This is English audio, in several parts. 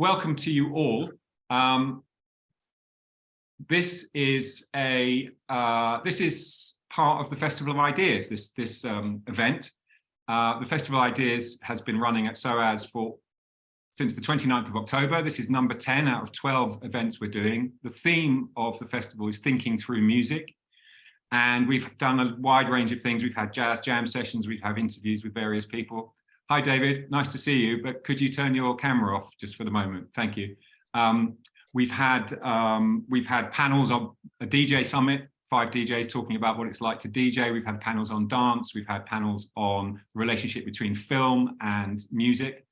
welcome to you all. Um, this is a uh, this is part of the Festival of Ideas. This this um, event, uh, the Festival of Ideas has been running at SOAS for since the 29th of October. This is number 10 out of 12 events we're doing. The theme of the festival is thinking through music. And we've done a wide range of things. We've had jazz jam sessions, we've had interviews with various people. Hi, David, nice to see you, but could you turn your camera off just for the moment? Thank you. Um, we've had um, we've had panels on a DJ summit, five DJs talking about what it's like to DJ. We've had panels on dance. We've had panels on relationship between film and music.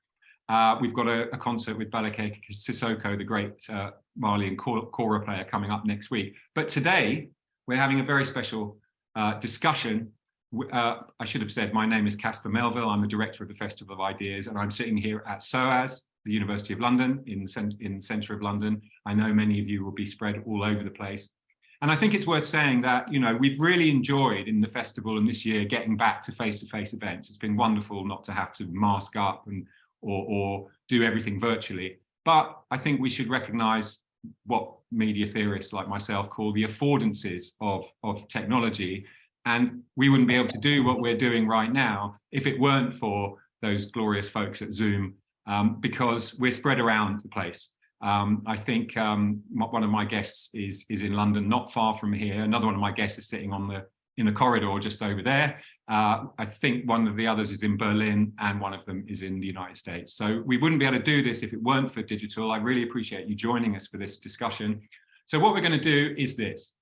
Uh, we've got a, a, concert with Balake Sissoko, the great uh, Malian kora player, coming up next week. But today, we're having a very special uh, discussion uh, I should have said, my name is Caspar Melville. I'm the director of the Festival of Ideas, and I'm sitting here at SOAS, the University of London, in in the centre of London. I know many of you will be spread all over the place. And I think it's worth saying that, you know, we've really enjoyed in the festival and this year getting back to face-to-face -face events. It's been wonderful not to have to mask up and or, or do everything virtually. But I think we should recognize what media theorists like myself call the affordances of, of technology and we wouldn't be able to do what we're doing right now if it weren't for those glorious folks at Zoom, um, because we're spread around the place. Um, I think um, one of my guests is, is in London, not far from here. Another one of my guests is sitting on the in the corridor just over there. Uh, I think one of the others is in Berlin and one of them is in the United States. So we wouldn't be able to do this if it weren't for digital. I really appreciate you joining us for this discussion. So what we're going to do is this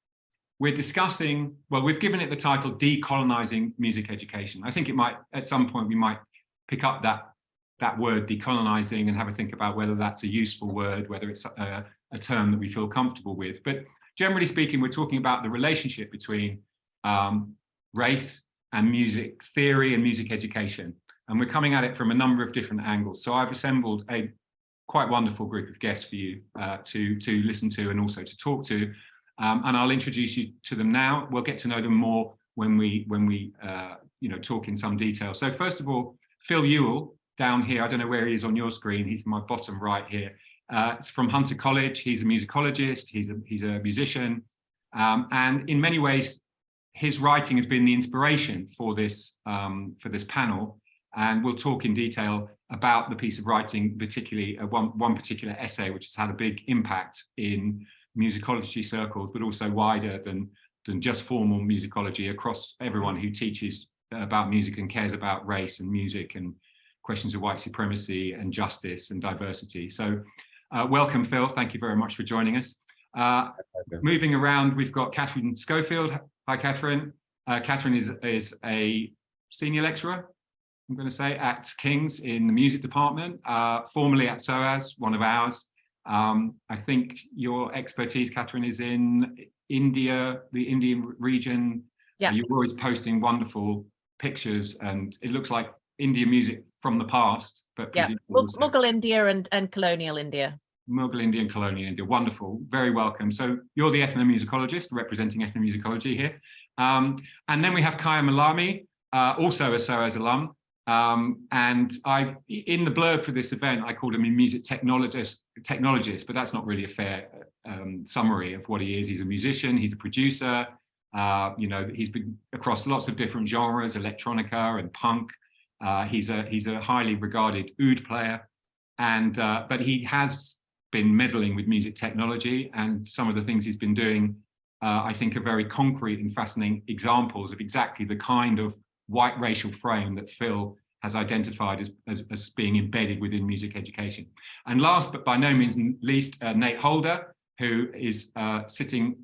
we're discussing, well, we've given it the title Decolonizing Music Education. I think it might, at some point, we might pick up that, that word decolonizing and have a think about whether that's a useful word, whether it's a, a term that we feel comfortable with. But generally speaking, we're talking about the relationship between um, race and music theory and music education. And we're coming at it from a number of different angles. So I've assembled a quite wonderful group of guests for you uh, to, to listen to and also to talk to. Um, and I'll introduce you to them now. We'll get to know them more when we when we uh, you know talk in some detail. So first of all, Phil Ewell down here. I don't know where he is on your screen. He's my bottom right here. Uh, it's from Hunter College. He's a musicologist. He's a he's a musician, um, and in many ways, his writing has been the inspiration for this um, for this panel. And we'll talk in detail about the piece of writing, particularly uh, one one particular essay, which has had a big impact in musicology circles, but also wider than, than just formal musicology across everyone who teaches about music and cares about race and music and questions of white supremacy and justice and diversity. So uh, welcome, Phil. Thank you very much for joining us. Uh, moving around, we've got Katherine Schofield. Hi, Katherine. Uh, Katherine is, is a senior lecturer, I'm going to say, at King's in the music department, uh, formerly at SOAS, one of ours. Um, I think your expertise, Katherine, is in India, the Indian region. Yeah. You're always posting wonderful pictures and it looks like Indian music from the past. But yeah, Mughal India and, and colonial India. Mughal India and colonial India. Wonderful. Very welcome. So you're the ethnomusicologist representing ethnomusicology here. Um, and then we have Khyam Allami, uh, also a SOAS alum. Um, and I, in the blurb for this event, I called him a music technologist, technologist, but that's not really a fair um, summary of what he is. He's a musician, he's a producer, uh, you know, he's been across lots of different genres, electronica and punk. Uh, he's a he's a highly regarded oud player, and uh, but he has been meddling with music technology, and some of the things he's been doing, uh, I think, are very concrete and fascinating examples of exactly the kind of white racial frame that Phil has identified as, as, as, being embedded within music education. And last but by no means least, uh, Nate Holder, who is uh, sitting,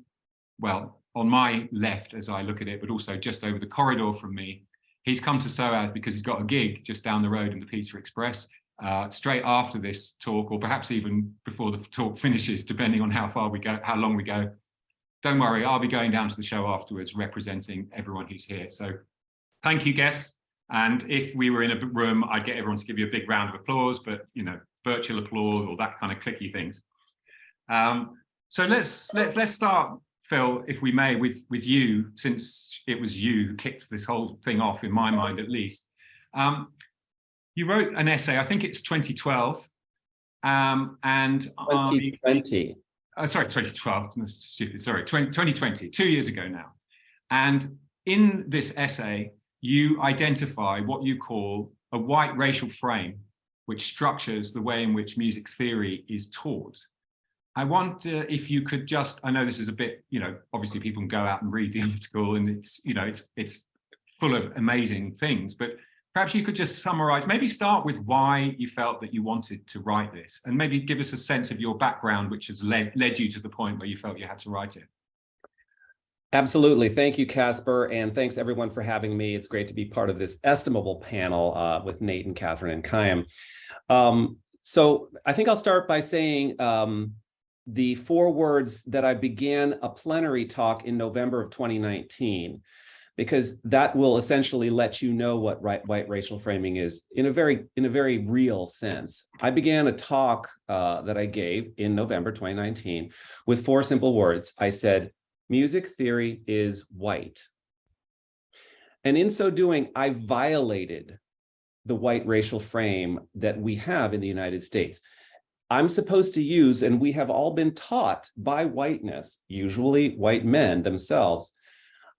well, on my left as I look at it, but also just over the corridor from me. He's come to SOAS because he's got a gig just down the road in the Pizza Express uh, straight after this talk, or perhaps even before the talk finishes, depending on how far we go, how long we go. Don't worry, I'll be going down to the show afterwards representing everyone who's here. So Thank you, guests. And if we were in a room, I'd get everyone to give you a big round of applause, but you know, virtual applause or that kind of clicky things. Um, so let's let's let's start, Phil, if we may, with with you, since it was you who kicked this whole thing off, in my mind at least. Um, you wrote an essay, I think it's 2012, Um, and I, 2020. uh, sorry, 2012, stupid, sorry, 20, 2020, two years ago now. And in this essay, you identify what you call a white racial frame, which structures the way in which music theory is taught. I wonder if you could just, I know this is a bit, you know, obviously people can go out and read the article and it's, you know, it's, it's full of amazing things, but perhaps you could just summarize, maybe start with why you felt that you wanted to write this and maybe give us a sense of your background, which has led, led you to the point where you felt you had to write it. Absolutely. Thank you, Caspar. And thanks everyone for having me. It's great to be part of this estimable panel uh, with Nate and Katherine and Khyam. Um, so I think I'll start by saying um, the four words that I began a plenary talk in November of 2019, because that will essentially let you know what right, white racial framing is in a very in a very real sense. I began a talk uh, that I gave in November 2019 with four simple words. I said, music theory is white. And in so doing, I violated the white racial frame that we have in the United States. I'm supposed to use, and we have all been taught by whiteness, usually white men themselves,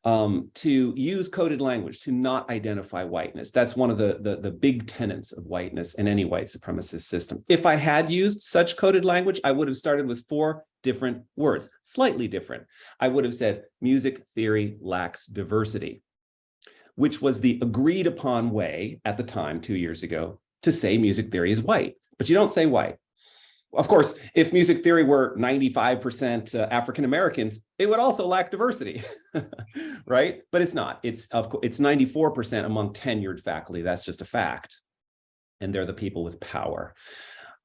um, to use coded language, to not identify whiteness. That's one of the, the, the big tenets of whiteness in any white supremacist system. If I had used such coded language, I would have started with four different words, slightly different. I would have said music theory lacks diversity, which was the agreed upon way at the time, two years ago, to say music theory is white, but you don't say white. Of course, if music theory were 95% uh, African-Americans, it would also lack diversity, right? But it's not. It's of course it's 94% among tenured faculty. That's just a fact. And they're the people with power.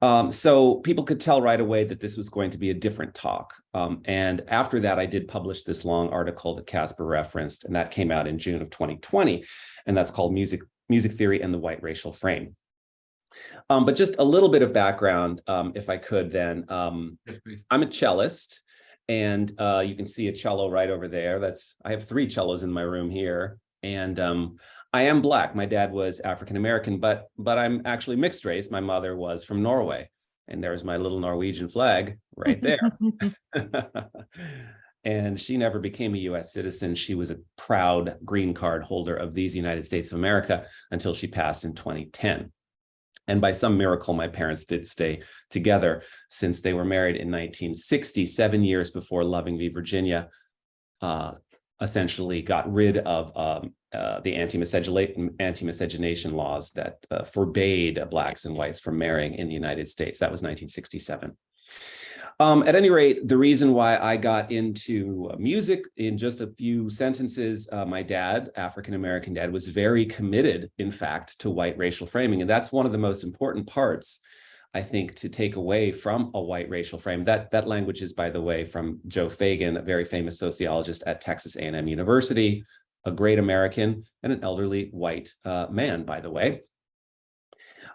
Um, so people could tell right away that this was going to be a different talk. Um, and after that, I did publish this long article that Caspar referenced, and that came out in June of 2020. And that's called Music, Music Theory and the White Racial Frame. Um, but just a little bit of background, um, if I could then. Um, Yes, please. I'm a cellist, and uh, you can see a cello right over there. That's I have three cellos in my room here. And um, I am Black. My dad was African-American, but but I'm actually mixed race. My mother was from Norway. And there's my little Norwegian flag right there. and she never became a US citizen. She was a proud green card holder of these United States of America until she passed in 2010. And by some miracle, my parents did stay together since they were married in 1960, seven years before Loving v. Virginia uh, essentially got rid of um, uh, the anti-miscegenation anti laws that uh, forbade blacks and whites from marrying in the United States. That was 1967. Um, at any rate, the reason why I got into music in just a few sentences, uh, my dad, African-American dad, was very committed, in fact, to white racial framing. And that's one of the most important parts, I think, to take away from a white racial frame. That, that language is, by the way, from Joe Feagin, a very famous sociologist at Texas A&M University, a great American and an elderly white uh, man, by the way.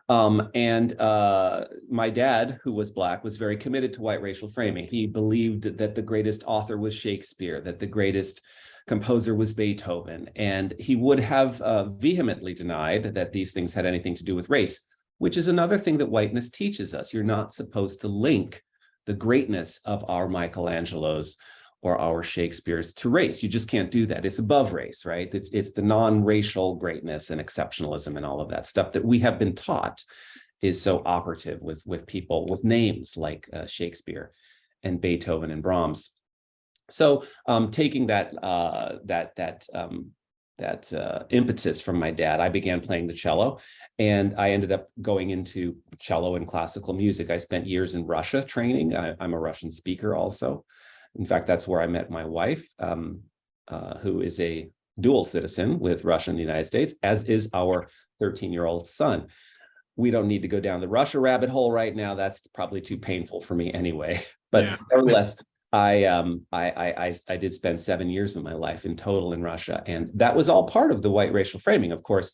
Um, and uh, my dad, who was Black, was very committed to white racial framing. He believed that the greatest author was Shakespeare, that the greatest composer was Beethoven, and he would have uh, vehemently denied that these things had anything to do with race, which is another thing that whiteness teaches us. You're not supposed to link the greatness of our Michelangelos or our Shakespeare's to race. You just can't do that. It's above race, right? It's, it's the non-racial greatness and exceptionalism and all of that stuff that we have been taught is so operative with, with people with names like uh, Shakespeare and Beethoven and Brahms. So um, taking that, uh, that, that, um, that uh, impetus from my dad, I began playing the cello and I ended up going into cello and classical music. I spent years in Russia training. I, I'm a Russian speaker also. In fact, that's where I met my wife, um, uh, who is a dual citizen with Russia and the United States, as is our 13-year-old son. We don't need to go down the Russia rabbit hole right now. That's probably too painful for me anyway. But yeah. nevertheless, I, um, I, I, I did spend seven years of my life in total in Russia, and that was all part of the white racial framing. Of course,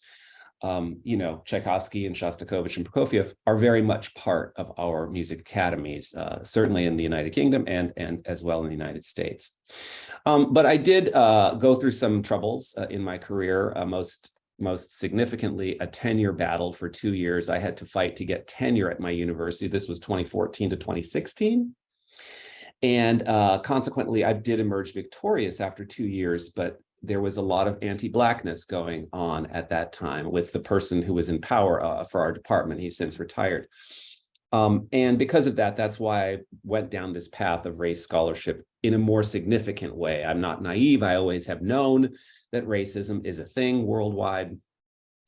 um, you know, Tchaikovsky and Shostakovich and Prokofiev are very much part of our music academies, uh, certainly in the United Kingdom and, and as well in the United States. Um, but I did uh, go through some troubles uh, in my career, uh, most most significantly a tenure battle for two years. I had to fight to get tenure at my university. This was 2014 to 2016. And uh, consequently, I did emerge victorious after two years, but there was a lot of anti-blackness going on at that time with the person who was in power uh, for our department. He's since retired. Um, and because of that, that's why I went down this path of race scholarship in a more significant way. I'm not naive. I always have known that racism is a thing worldwide,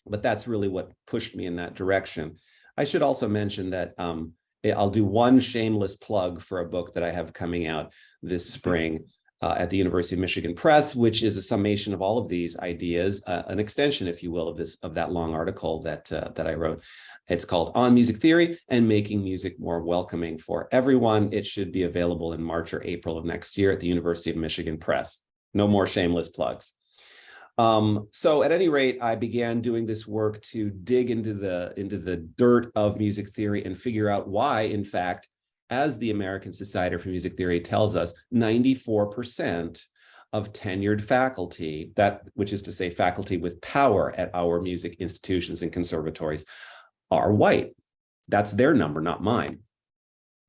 but that's really what pushed me in that direction. I should also mention that um, I'll do one shameless plug for a book that I have coming out this spring uh, at the University of Michigan Press, which is a summation of all of these ideas, uh, an extension, if you will, of this of that long article that uh, that I wrote. It's called On Music Theory and Making Music More Welcoming for Everyone. It should be available in March or April of next year at the University of Michigan Press. No more shameless plugs. Um, so at any rate, I began doing this work to dig into the into the dirt of music theory and figure out why, in fact, as the American Society for Music Theory tells us, 94% of tenured faculty, that which is to say faculty with power at our music institutions and conservatories, are white. That's their number, not mine.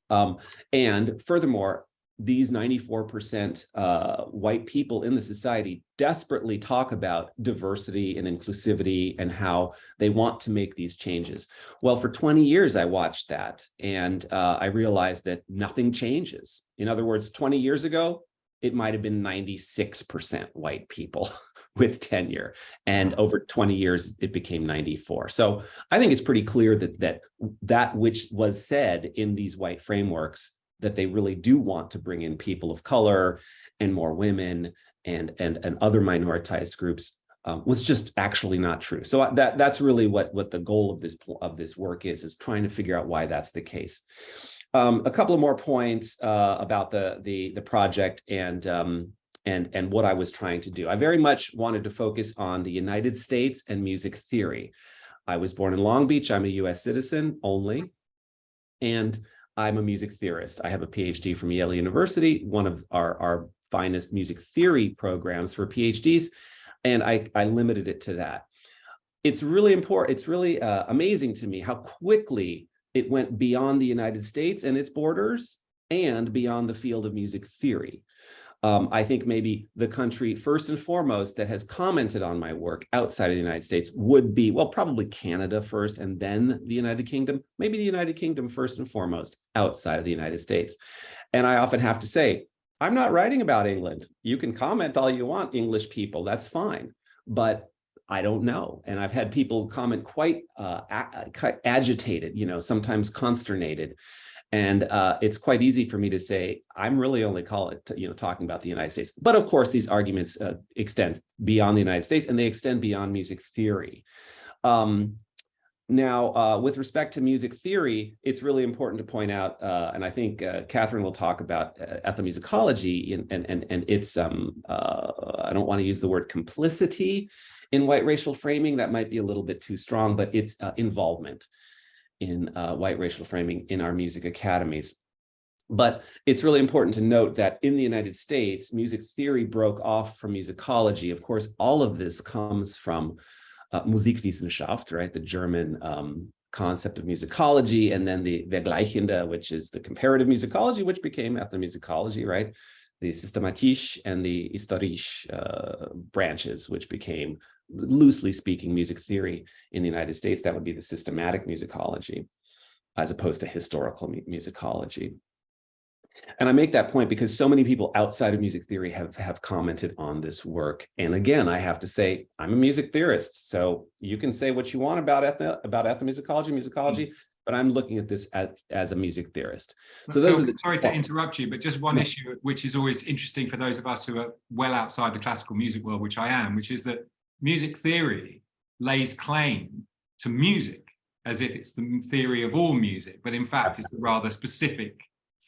Um, and furthermore, these 94% uh, white people in the society desperately talk about diversity and inclusivity and how they want to make these changes. Well, for 20 years, I watched that and uh, I realized that nothing changes. In other words, 20 years ago, it might have been 96% white people with tenure and over 20 years it became 94 so i think it's pretty clear that that that which was said in these white frameworks that they really do want to bring in people of color and more women and and and other minoritized groups um, was just actually not true. So uh, that that's really what what the goal of this of this work is is trying to figure out why that's the case. Um, a couple of more points uh, about the the the project and um, and and what I was trying to do. I very much wanted to focus on the United States and music theory. I was born in Long Beach. I'm a U.S. citizen only, and I'm a music theorist. I have a PhD from Yale University, one of our, our finest music theory programs for PhDs, and I, I limited it to that. It's really important, it's really uh, amazing to me how quickly it went beyond the United States and its borders and beyond the field of music theory. Um, I think maybe the country first and foremost that has commented on my work outside of the United States would be, well, probably Canada first and then the United Kingdom, maybe the United Kingdom first and foremost outside of the United States. And I often have to say, I'm not writing about England. You can comment all you want, English people, that's fine. But I don't know. And I've had people comment quite, uh, agitated, you know, sometimes consternated and uh, it's quite easy for me to say, I'm really only call it, you know, talking about the United States. But of course, these arguments uh, extend beyond the United States and they extend beyond music theory. Um, now, uh, with respect to music theory, it's really important to point out, uh, and I think uh, Katherine will talk about uh, ethnomusicology and, and, and, its, um, I don't want to use the word complicity in white racial framing, that might be a little bit too strong, but its involvement in uh, white racial framing in our music academies. But it's really important to note that in the United States, music theory broke off from musicology. Of course, all of this comes from uh, Musikwissenschaft, right? The German um, concept of musicology, and then the Vergleichende, which is the comparative musicology, which became ethnomusicology, right? The Systematische and the Historische uh, branches, which became loosely speaking, music theory in the United States, that would be the systematic musicology, as opposed to historical musicology. And I make that point because so many people outside of music theory have, have commented on this work. And again, I have to say, I'm a music theorist, so you can say what you want about ethno, about ethnomusicology, musicology, mm. but I'm looking at this as, as a music theorist. So those Phil, are the sorry to interrupt you, but just one yeah. issue which is always interesting for those of us who are well outside the classical music world, which I am, which is that music theory lays claim to music as if it's the theory of all music, but in fact Absolutely. it's a rather specific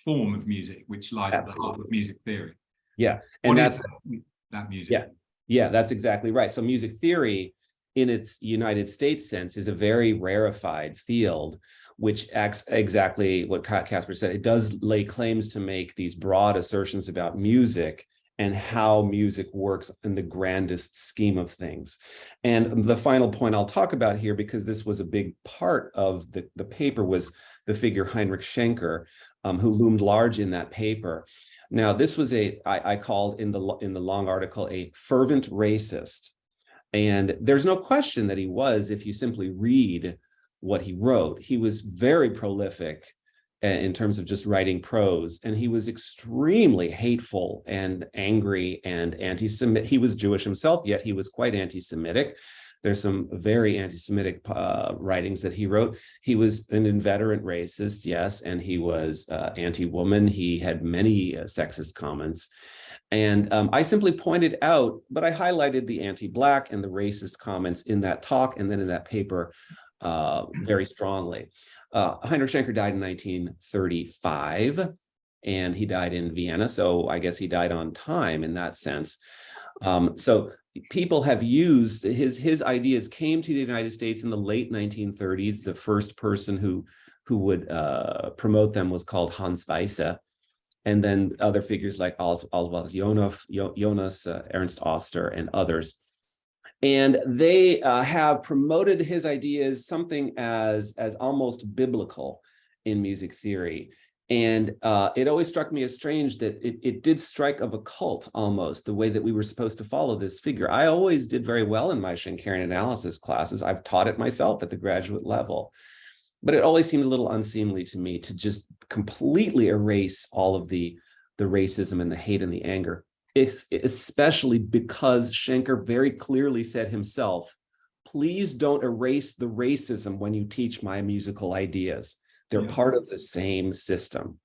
form of music which lies Absolutely. at the heart of music theory. Yeah, and what that's that, that music. Yeah, yeah, that's exactly right. So music theory in its United States sense is a very rarefied field, which acts exactly what Caspar said. It does lay claims to make these broad assertions about music and how music works in the grandest scheme of things. And the final point I'll talk about here, because this was a big part of the, the paper, was the figure Heinrich Schenker, um, who loomed large in that paper. Now, this was a I, I called in the in the long article a fervent racist. And there's no question that he was if you simply read what he wrote. He was very prolific in terms of just writing prose, and he was extremely hateful and angry and anti-Semitic. He was Jewish himself, yet he was quite anti-Semitic. There's some very anti-Semitic uh, writings that he wrote. He was an inveterate racist, yes, and he was uh, anti-woman. He had many uh, sexist comments. And um, I simply pointed out, but I highlighted the anti-Black and the racist comments in that talk and then in that paper uh, very strongly. Uh, Heinrich Schenker died in 1935 and he died in Vienna. So I guess he died on time in that sense. Um, so people have used his his ideas came to the United States in the late 1930s. The first person who who would uh, promote them was called Hans Weisse. And then other figures like Oswald Jonas, uh, Ernst Oster, and others. And they uh, have promoted his ideas something as, as almost biblical in music theory. And uh, it always struck me as strange that it, it did strike of a cult almost, the way that we were supposed to follow this figure. I always did very well in my Schenkerian analysis classes. I've taught it myself at the graduate level. But it always seemed a little unseemly to me to just completely erase all of the, the racism and the hate and the anger, especially because Schenker very clearly said himself, please don't erase the racism when you teach my musical ideas they're yeah. part of the same system.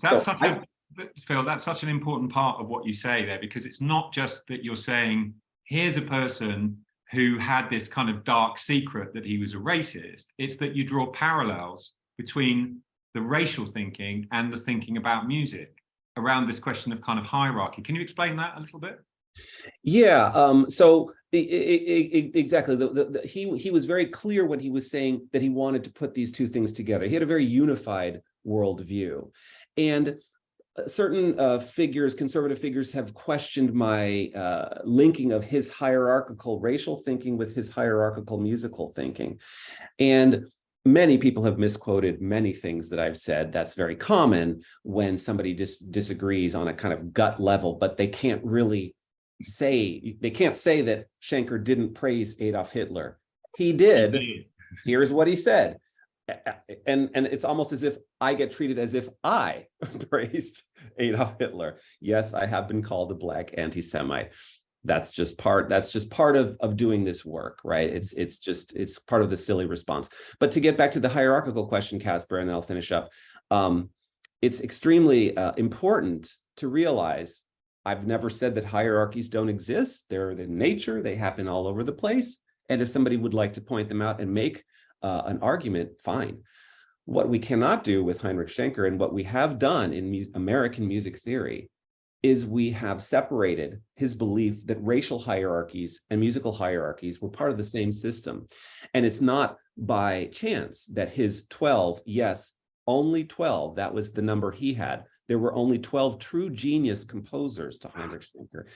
That's so such I, a, Phil, that's such an important part of what you say there, because it's not just that you're saying, here's a person who had this kind of dark secret that he was a racist. It's that you draw parallels between the racial thinking and the thinking about music around this question of kind of hierarchy. Can you explain that a little bit? Yeah, um, so exactly. The, the, the, he he was very clear when he was saying that he wanted to put these two things together. He had a very unified worldview, and uh, certain uh, figures, conservative figures, have questioned my uh, linking of his hierarchical racial thinking with his hierarchical musical thinking, and many people have misquoted many things that I've said. That's very common when somebody dis disagrees on a kind of gut level, but they can't really say, they can't say that Schenker didn't praise Adolf Hitler. He did. Here's what he said. And, and it's almost as if I get treated as if I praised Adolf Hitler. Yes, I have been called a black anti-Semite. That's just part, that's just part of, of doing this work, right? It's, it's just, it's part of the silly response. But to get back to the hierarchical question, Caspar, and I'll finish up. Um, it's extremely uh, important to realize I've never said that hierarchies don't exist. They're in nature, they happen all over the place. And if somebody would like to point them out and make uh, an argument, fine. What we cannot do with Heinrich Schenker and what we have done in mu American music theory is we have separated his belief that racial hierarchies and musical hierarchies were part of the same system. And it's not by chance that his 12, yes, only 12, that was the number he had, there were only 12 true genius composers to Heinrich Schenker.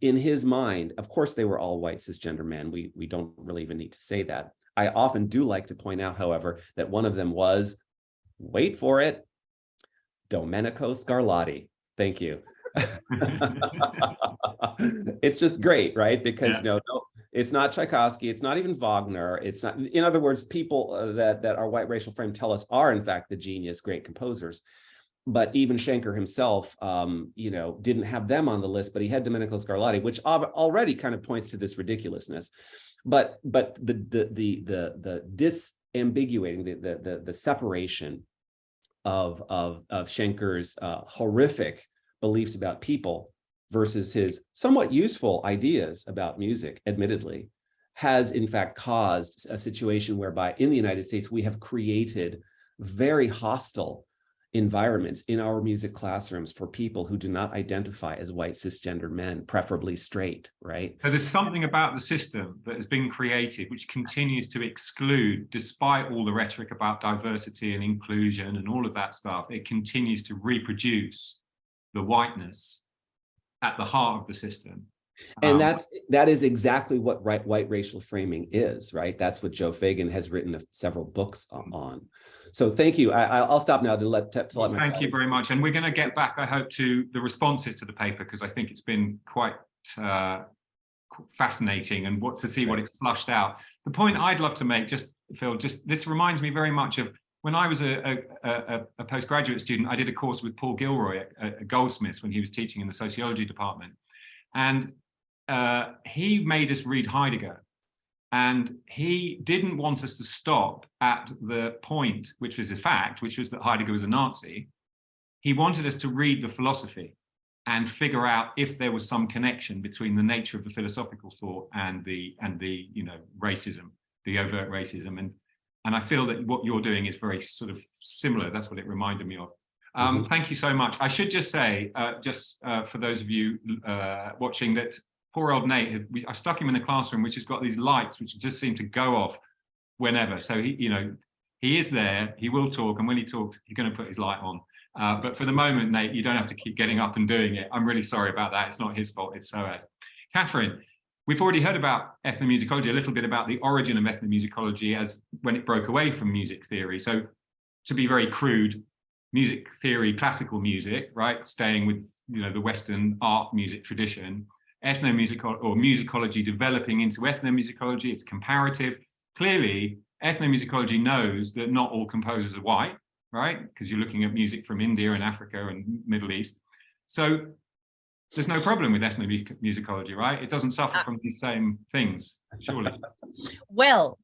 In his mind, of course, they were all white cisgender men. We, we don't really even need to say that. I often do like to point out, however, that one of them was, wait for it, Domenico Scarlatti. Thank you. it's just great, right? Because yeah. you know, no, it's not Tchaikovsky, it's not even Wagner. It's not, in other words, people uh, that that our white racial frame tell us are in fact the genius great composers but even Schenker himself, um, you know, didn't have them on the list, but he had Domenico Scarlatti, which already kind of points to this ridiculousness. But but the the the the the disambiguating the the the, the separation of of of Schenker's uh, horrific beliefs about people versus his somewhat useful ideas about music, admittedly, has in fact caused a situation whereby in the United States we have created very hostile environments in our music classrooms for people who do not identify as white cisgender men, preferably straight, right? So there's something about the system that has been created which continues to exclude, despite all the rhetoric about diversity and inclusion and all of that stuff, it continues to reproduce the whiteness at the heart of the system. And Um, that's that is exactly what right white racial framing is, right? That's what Joe Feagin has written several books on. So thank you. I, I- I'll stop now to let to let my Thank you very much. And we're going to get back, I hope, to the responses to the paper because I think it's been quite uh, fascinating and what to see what it's flushed out. The point I'd love to make, just Phil, just this reminds me very much of when I was a, a, a, a postgraduate student. I did a course with Paul Gilroy at, at Goldsmiths when he was teaching in the sociology department, and uh, he made us read Heidegger. And he didn't want us to stop at the point, which was a fact, which was that Heidegger was a Nazi. He wanted us to read the philosophy and figure out if there was some connection between the nature of the philosophical thought and the and the you know racism, the overt racism. And and I feel that what you're doing is very sort of similar. That's what it reminded me of. Um, Mhm. Thank you so much. I should just say, uh, just uh, for those of you uh, watching, that poor old Nate, we, I stuck him in a classroom which has got these lights which just seem to go off whenever. So he, you know, he is there, he will talk, and when he talks, he's going to put his light on. Uh, but for the moment, Nate, you don't have to keep getting up and doing it. I'm really sorry about that. It's not his fault, it's SOAS. Katherine, we've already heard about ethnomusicology, a little bit about the origin of ethnomusicology as when it broke away from music theory. So to be very crude, music theory, classical music, right? Staying with, you know, the Western art music tradition, ethnomusical or musicology developing into ethnomusicology, it's comparative. Clearly, ethnomusicology knows that not all composers are white, right? Because you're looking at music from India and Africa and Middle East. So there's no problem with ethnomusicology, right? It doesn't suffer Uh, from these same things, surely. Well,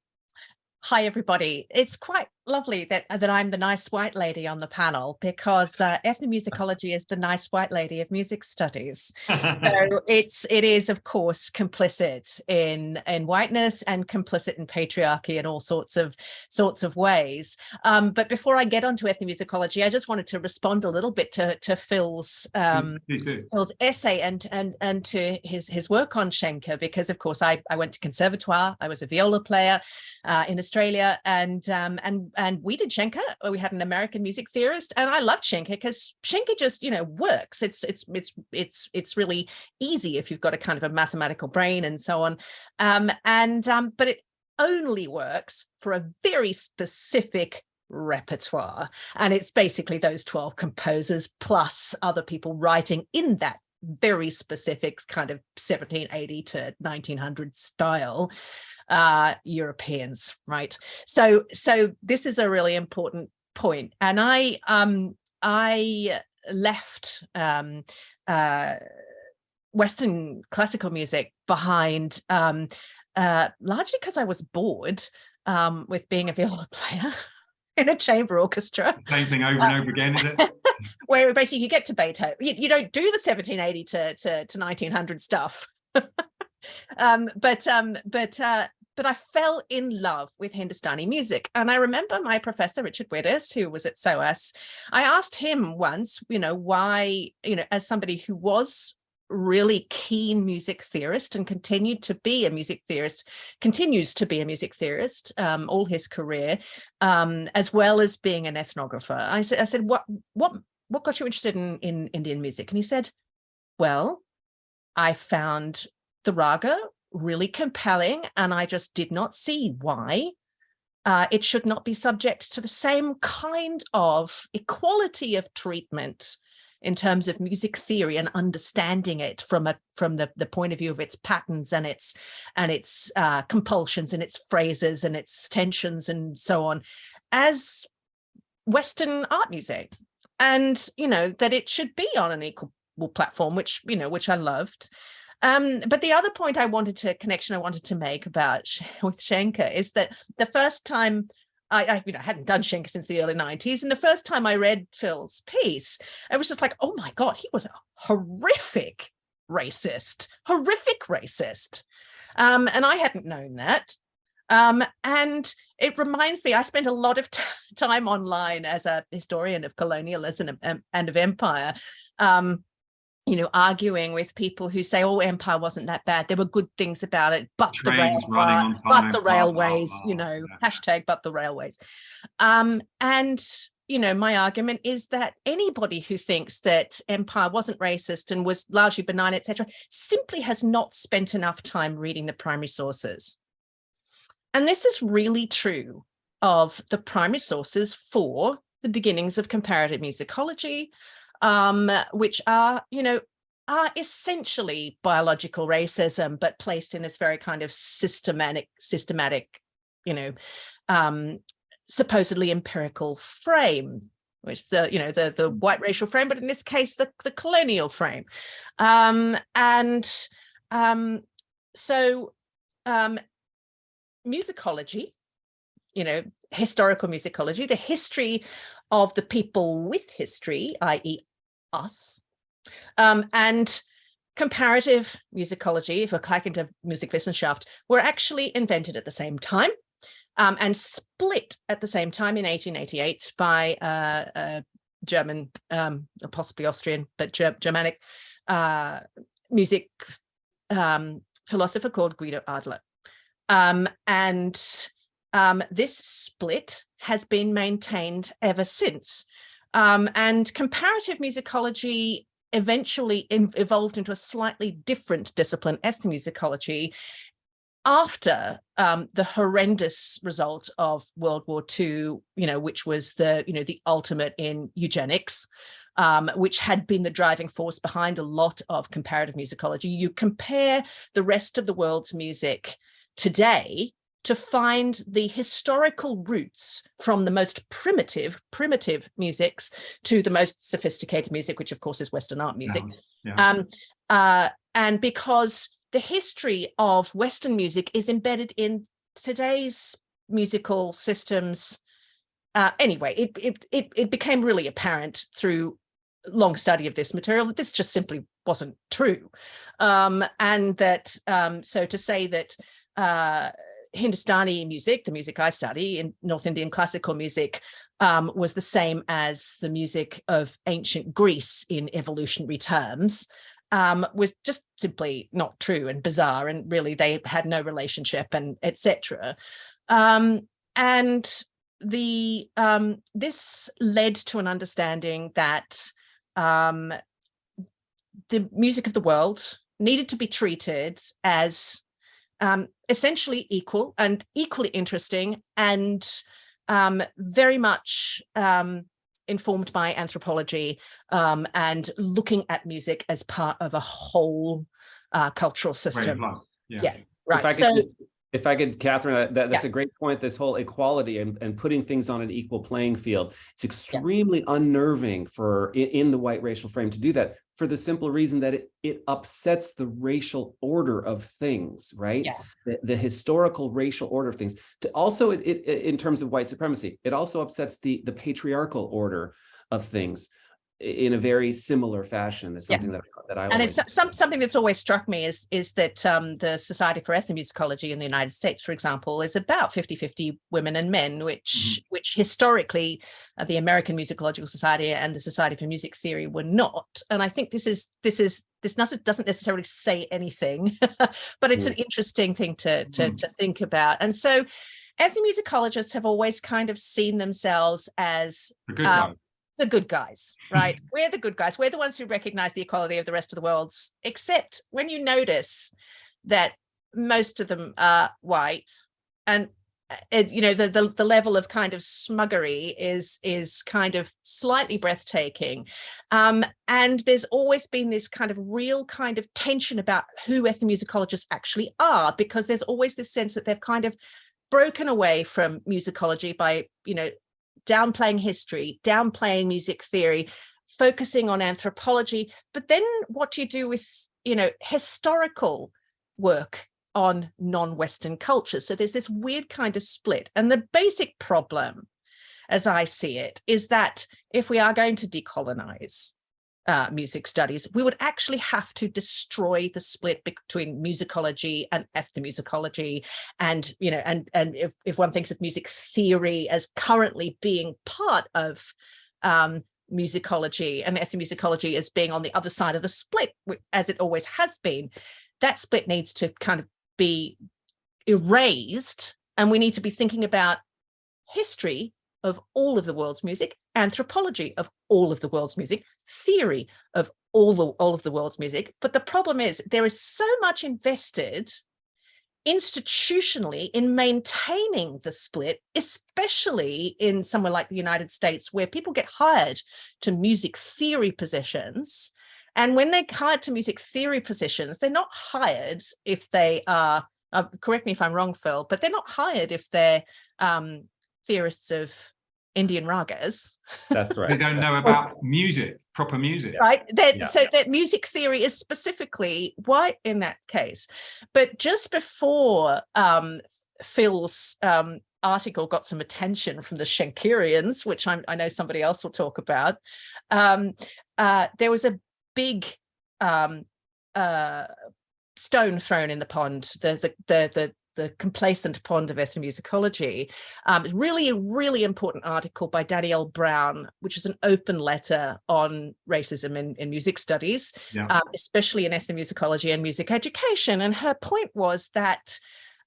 hi everybody. It's quite lovely that that I'm the nice white lady on the panel because uh, ethnomusicology is the nice white lady of music studies. So it's it is of course complicit in in whiteness and complicit in patriarchy in all sorts of sorts of ways. Um, but before I get onto ethnomusicology, I just wanted to respond a little bit to to Phil's um, Phil's essay and and and to his his work on Schenker because of course I I went to conservatoire I was a viola player uh, in Australia and um and and we did Schenker we had an American music theorist and I loved Schenker because Schenker just you know works. It's it's it's it's it's really easy if you've got a kind of a mathematical brain and so on. Um and um but it only works for a very specific repertoire and it's basically those 12 composers plus other people writing in that very specific kind of 1780 to 1900 style uh europeans right so so this is a really important point and i um i left um uh western classical music behind um uh largely because i was bored um with being a viola player in a chamber orchestra Same thing over and over again, is it? where basically you get to Beethoven, you, you don't do the 1780 to, to, to 1900 stuff. um, but um, but uh, but I fell in love with Hindustani music. And I remember my professor, Richard Widdess, who was at SOAS, I asked him once, you know, why, you know, as somebody who was really keen music theorist and continued to be a music theorist, continues to be a music theorist um, all his career, um, as well as being an ethnographer. I said, I said, what, what, what got you interested in, in Indian music? And he said, well, I found the raga really compelling and I just did not see why uh, it should not be subject to the same kind of equality of treatment in terms of music theory and understanding it from a from the the point of view of its patterns and its and its uh, compulsions and its phrases and its tensions and so on as Western art music. And you know that it should be on an equal platform which you know which I loved um, but the other point I wanted to connection I wanted to make about with Schenker is that the first time I, I you know hadn't done Schenker since the early 90s and the first time I read Phil's piece I was just like oh my god he was a horrific racist horrific racist. Um, and I hadn't known that. Um, and it reminds me I spent a lot of time online as a historian of colonialism and, and of empire um, you know, arguing with people who say, oh, empire wasn't that bad. There were good things about it, but the, Trains rail, but the blah, blah, railways, you know, yeah. hashtag but the railways. Um, and you know, my argument is that anybody who thinks that empire wasn't racist and was largely benign, etc., simply has not spent enough time reading the primary sources. And this is really true of the primary sources for the beginnings of comparative musicology, um, which are, you know, are essentially biological racism, but placed in this very kind of systematic, systematic, you know, um, supposedly empirical frame which the you know the the white racial frame but in this case the the colonial frame. Um and um so um musicology you know historical musicology the history of the people with history i.e us um and comparative musicology into Musikwissenschaft were actually invented at the same time um, and split at the same time in 1888 by uh, a German, um, possibly Austrian, but Ger Germanic uh, music um, philosopher called Guido Adler. Um, and um, this split has been maintained ever since. Um, and comparative musicology eventually evolved into a slightly different discipline, ethnomusicology, after um, the horrendous result of World War II, you know, which was the, you know, the ultimate in eugenics, um, which had been the driving force behind a lot of comparative musicology. You compare the rest of the world's music today to find the historical roots from the most primitive, primitive musics to the most sophisticated music, which of course is Western art music. Yeah, yeah. Um, uh, and because the history of Western music is embedded in today's musical systems. Uh, anyway, it, it, it, it became really apparent through long study of this material that this just simply wasn't true. Um, and that, um, so to say that uh, Hindustani music, the music I study in North Indian classical music, um, was the same as the music of ancient Greece in evolutionary terms, um, was just simply not true and bizarre and really they had no relationship and etc. Um, and the um, this led to an understanding that um, the music of the world needed to be treated as um, essentially equal and equally interesting and um, very much um, informed by anthropology um, and looking at music as part of a whole uh, cultural system. Yeah. yeah. right. If I so, could, if I could, Katherine, uh, that, that's yeah. a great point. This whole equality and, and putting things on an equal playing field. It's extremely yeah. unnerving for in, in, the white racial frame to do that for the simple reason that it, it upsets the racial order of things, right? Yeah. The, the historical racial order of things. To also, it, it, in terms of white supremacy, it also upsets the, the patriarchal order of things in a very similar fashion. That's something yeah. that, that I and it's some, something that's always struck me is is that um, the Society for Ethnomusicology in the United States, for example, is about 50-50 women and men, which mm -hmm. which historically uh, the American Musicological Society and the Society for Music Theory were not. And I think this is this is this doesn't necessarily say anything, but it's mm. an interesting thing to to, mm. to think about. And so ethnomusicologists have always kind of seen themselves as um, the good guys, right? we're the good guys. We're the ones who recognize the equality of the rest of the world's, except when you notice that most of them are white and uh, you know the, the the level of kind of smuggery is is kind of slightly breathtaking um and there's always been this kind of real kind of tension about who ethnomusicologists actually are because there's always this sense that they've kind of broken away from musicology by you know downplaying history, downplaying music theory, focusing on anthropology. But then what do you do with, you know, historical work on non-Western cultures? So there's this weird kind of split. And the basic problem, as I see it, is that if we are going to decolonize, uh, music studies, we would actually have to destroy the split between musicology and ethnomusicology. And, you know, and, and if, if one thinks of music theory as currently being part of um, musicology and ethnomusicology as being on the other side of the split, as it always has been, that split needs to kind of be erased. And we need to be thinking about history of all of the world's music, anthropology of all of the world's music, theory of all the all of the world's music. But the problem is there is so much invested institutionally in maintaining the split, especially in somewhere like the United States, where people get hired to music theory positions. And when they're hired to music theory positions, they're not hired if they are, uh, correct me if I'm wrong, Phil, but they're not hired if they're um, theorists of Indian ragas. That's right. They don't know about music, proper music. Right. That, Yeah. So that music theory is specifically white in that case. But just before um, Phil's um, article got some attention from the Schenkerians, which I'm, I know somebody else will talk about, um, uh, there was a big um, uh, stone thrown in the pond, the, the, the, the, the complacent pond of ethnomusicology. Um, it's really a really important article by Danielle Brown, which is an open letter on racism in, in music studies, Yeah. um, especially in ethnomusicology and music education. And her point was that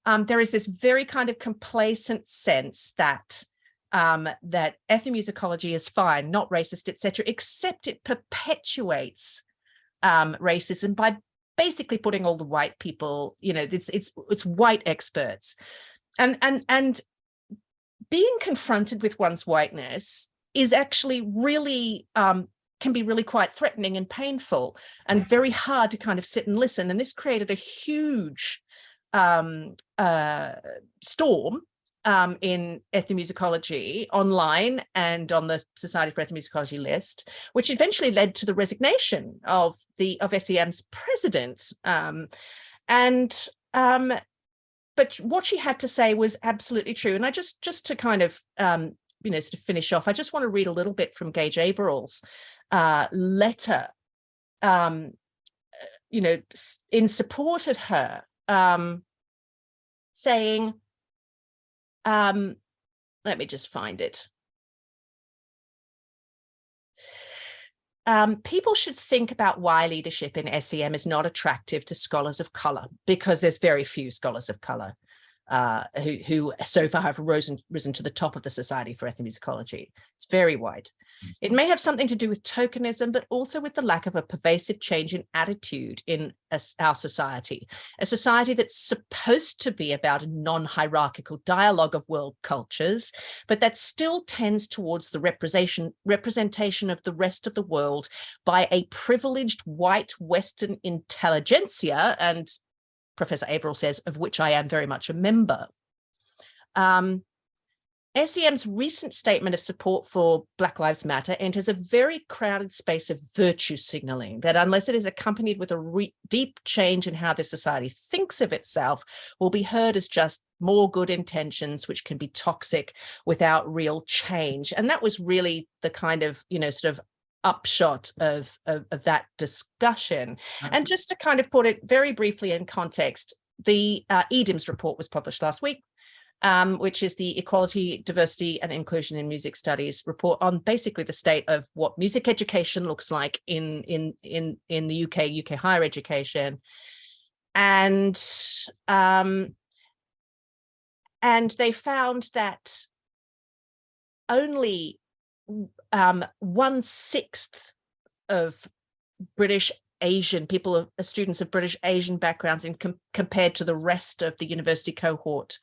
um, there is this very kind of complacent sense that um, that ethnomusicology is fine, not racist, etc., except it perpetuates um, racism by basically putting all the white people, you know, it's it's it's white experts, and and and being confronted with one's whiteness is actually really um, can be really quite threatening and painful and very hard to kind of sit and listen. And this created a huge um, uh, storm um, in ethnomusicology online and on the Society for Ethnomusicology list, which eventually led to the resignation of the of SEM's president. Um, and um, but what she had to say was absolutely true. And I just just to kind of um, you know sort of finish off, I just want to read a little bit from Gage Averill's uh, letter, um, you know, in support of her, um, saying, um, let me just find it. Um, people should think about why leadership in SEM is not attractive to scholars of color, because there's very few scholars of color uh, who, who so far have risen, risen to the top of the Society for Ethnomusicology. It's very wide. It may have something to do with tokenism, but also with the lack of a pervasive change in attitude in us- our society, a society that's supposed to be about a non-hierarchical dialogue of world cultures, but that still tends towards the representation, representation of the rest of the world by a privileged white Western intelligentsia, and Professor Averill says, of which I am very much a member. Um, SEM's recent statement of support for Black Lives Matter enters a very crowded space of virtue signaling that unless it is accompanied with a deep change in how the society thinks of itself, will be heard as just more good intentions, which can be toxic without real change. And that was really the kind of, you know, sort of upshot of, of, of that discussion. And just to kind of put it very briefly in context, the uh, EDIMS report was published last week um, which is the Equality, Diversity and Inclusion in Music Studies report on basically the state of what music education looks like in, in, in, in the UK, UK higher education. And, um, and they found that only um, one sixth of British Asian people, of- uh, students of British Asian backgrounds in com compared to the rest of the university cohort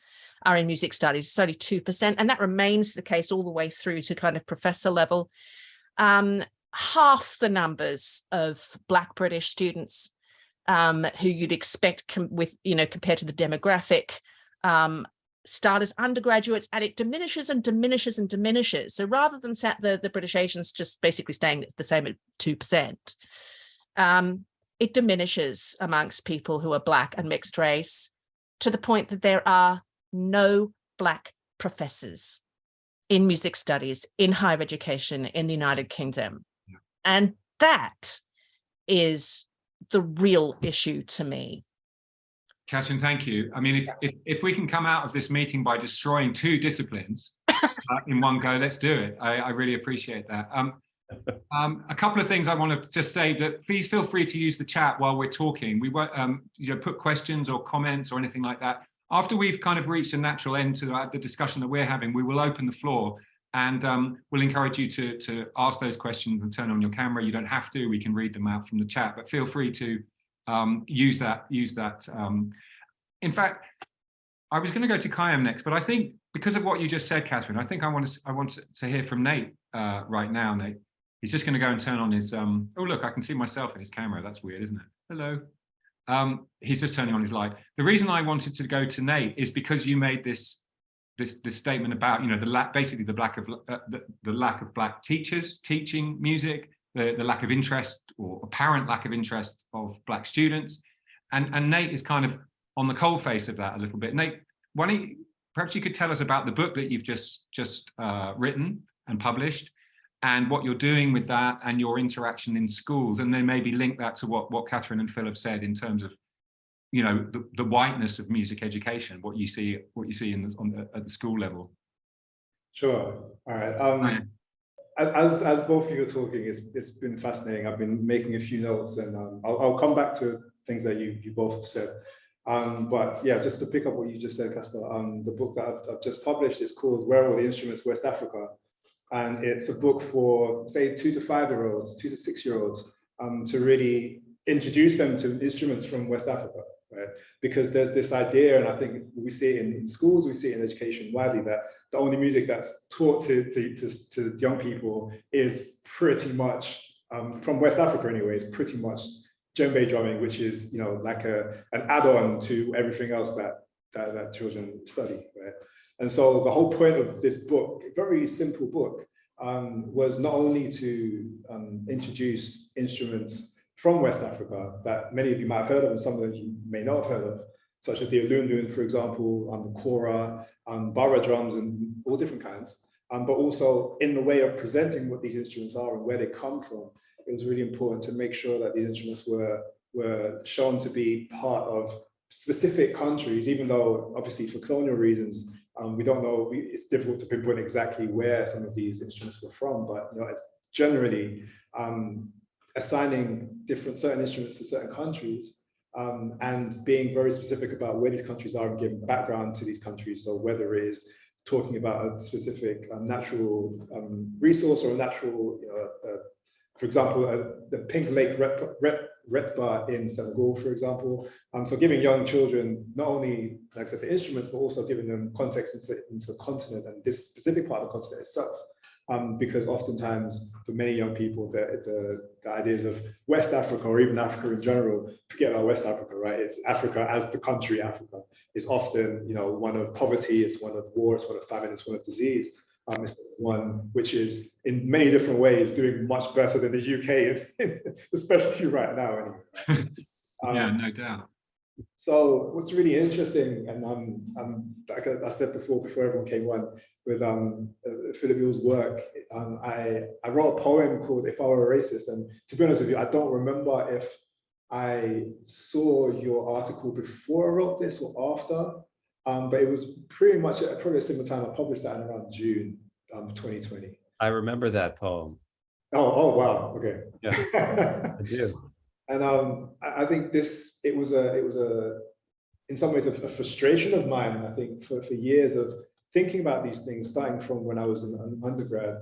are in music studies, it's only 2%, and that remains the case all the way through to kind of professor level. Um, half the numbers of Black British students um, who you'd expect with, you know, compared to the demographic, um, start as undergraduates and it diminishes and diminishes and diminishes. So rather than sat the, the British Asians just basically staying the same at 2%, um, it diminishes amongst people who are Black and mixed race to the point that there are no Black professors in music studies, in higher education in the United Kingdom. And that is the real issue to me. Katherine, thank you. I mean, if, if, if we can come out of this meeting by destroying two disciplines uh, in one go, let's do it. I, I really appreciate that. Um, um, a couple of things I want to just say that please feel free to use the chat while we're talking. We won't, um, you know, put questions or comments or anything like that. After we've kind of reached a natural end to uh, the discussion that we're having, we will open the floor And um, we'll encourage you to, to ask those questions and turn on your camera. You don't have to, we can read them out from the chat, but feel free to um, use that, use that. Um, in fact, I was going to go to Khyam next, but I think because of what you just said, Katherine, I think I want to, I want to, to hear from Nate uh, right now, Nate. He's just going to go and turn on his, um, oh, look, I can see myself in his camera. That's weird, isn't it? Hello. Um, he's just turning on his light. The reason I wanted to go to Nate is because you made this this, this statement about, you know, the lack, basically the lack of uh, the, the lack of black teachers teaching music, the, the lack of interest or apparent lack of interest of black students. And, and Nate is kind of on the coal face of that a little bit. Nate, why don't you, perhaps you could tell us about the book that you've just, just uh, written and published and what you're doing with that and your interaction in schools, and then maybe link that to what, what Katherine and Phil have said in terms of you know the, the whiteness of music education what you see what you see in the, on the, at the school level sure all right um as as both of you are talking it's it's been fascinating. I've been making a few notes and um, I'll, I'll come back to things that you you both said. Um but yeah just to pick up what you just said Caspar um the book that I've, I've just published is called where are the instruments west africa? And it's a book for say two to five year olds two to six year olds um to really introduce them to instruments from west africa right? Because there's this idea, and I think we see it in, schools, we see it in education widely, that the only music that's taught to, to, to, to young people is pretty much, um, from West Africa anyways, pretty much djembe drumming, which is, you know, like a, an add-on to everything else that, that, that children study, right? And so the whole point of this book, very simple book, um, was not only to um, introduce instruments from West Africa that many of you might have heard of and some of you may not have heard of, such as the Alundun, for example, and the Kora, and Bara drums and all different kinds. Um, but also in the way of presenting what these instruments are and where they come from, it was really important to make sure that these instruments were, were shown to be part of specific countries, even though obviously for colonial reasons, um, we don't know, we, it's difficult to pinpoint exactly where some of these instruments were from, but you know, it's generally um, assigning different certain instruments to certain countries um, and being very specific about where these countries are and giving background to these countries. So whether it is talking about a specific um, natural um, resource or a natural, you know, uh, for example, uh, the Pink Lake Retba in Senegal, for example. Um, so giving young children not only, like I said, the instruments, but also giving them context into the, into the continent and this specific part of the continent itself um, because oftentimes for many young people, the, the, the, ideas of West Africa or even Africa in general, forget about West Africa, right? It's Africa as the country Africa is often, you know, one of poverty, it's one of war, it's one of famine, it's one of disease. Um, it's one which is in many different ways doing much better than the UK, especially right now. Anyway. Um, yeah, no doubt. So what's really interesting, and um, um, like I said before, before everyone came on, with um, uh, Philip Ewell's work, um, I, I wrote a poem called If I Were a Racist. And to be honest with you, I don't remember if I saw your article before I wrote this or after, um, but it was pretty much at probably a similar time. I published that in around June um, 2020. I remember that poem. Oh, oh wow, okay. Yeah, I do. And um, I, I think this, it was a, it was a, in some ways a, a frustration of mine, I think for, for years of thinking about these things, starting from when I was an undergrad.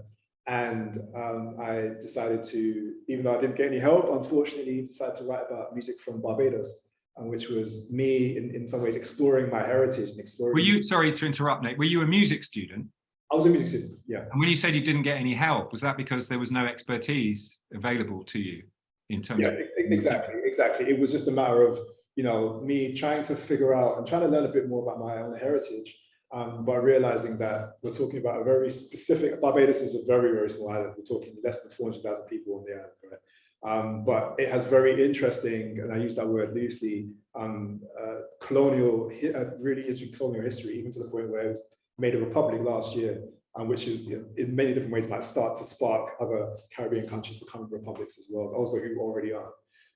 And um, I decided to, even though I didn't get any help, unfortunately, decided to write about music from Barbados, um, which was me in, in some ways exploring my heritage and exploring. Were you, sorry to interrupt, Nate, were you a music student? I was a music student, yeah. And when you said you didn't get any help, was that because there was no expertise available to you in terms yeah, exactly, exactly. It was just a matter of, you know, me trying to figure out and trying to learn a bit more about my own heritage um, but realizing that we're talking about a very specific, Barbados is a very, very small island. We're talking less than 400,000 people on the island, right? Um, but it has very interesting, and I use that word loosely, um, uh, colonial, uh, really interesting colonial history, even to the point where it was made a republic last year, um, which is you know, in many different ways might start to spark other Caribbean countries becoming republics as well, also who already are.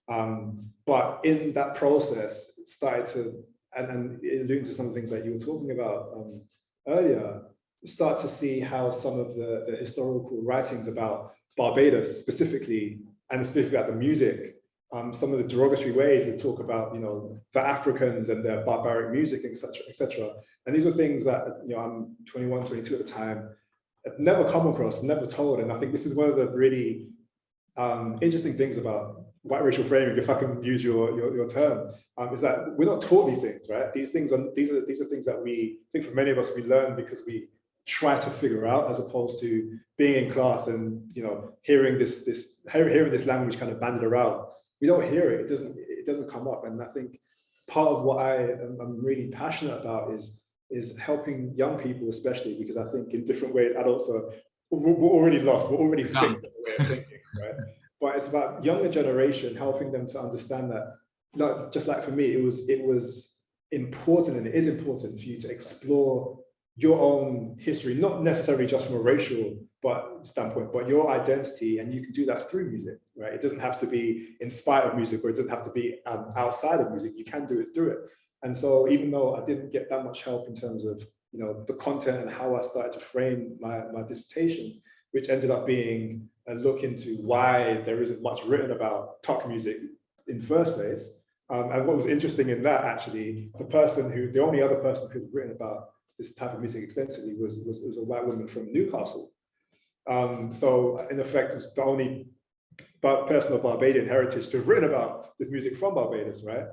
Um, but in that process, it started to and, and alluding to some things that you were talking about um, earlier, start to see how some of the, the historical writings about Barbados specifically, and specifically about the music, um, some of the derogatory ways they talk about, you know, the Africans and their barbaric music, etc., etc. And these were things that, you know, I'm 21, 22 at the time. never come across, never told. And I think this is one of the really um, interesting things about white racial framing, if I can use your your, your term, um, is that we're not taught these things, right? These things are these are these are things that we I think for many of us we learn because we try to figure out as opposed to being in class and you know hearing this this hearing this language kind of banded around. We don't hear it. It doesn't it doesn't come up. And I think part of what I am I'm really passionate about is is helping young people, especially because I think in different ways adults are we're already lost. We're already fixed in the way of thinking, right? but it's about younger generation helping them to understand that like just like for me it was it was important and it is important for you to explore your own history not necessarily just from a racial but standpoint but your identity and you can do that through music right it doesn't have to be in spite of music or it doesn't have to be um, outside of music you can do it through it and so even though i didn't get that much help in terms of you know the content and how i started to frame my, my dissertation which ended up being a look into why there isn't much written about tuk music in the first place. Um, and what was interesting in that actually, the person who, the only other person who'd written about this type of music extensively was, was, was a white woman from Newcastle. Um, so in effect, it's the only person of Barbadian heritage to have written about this music from Barbados, right?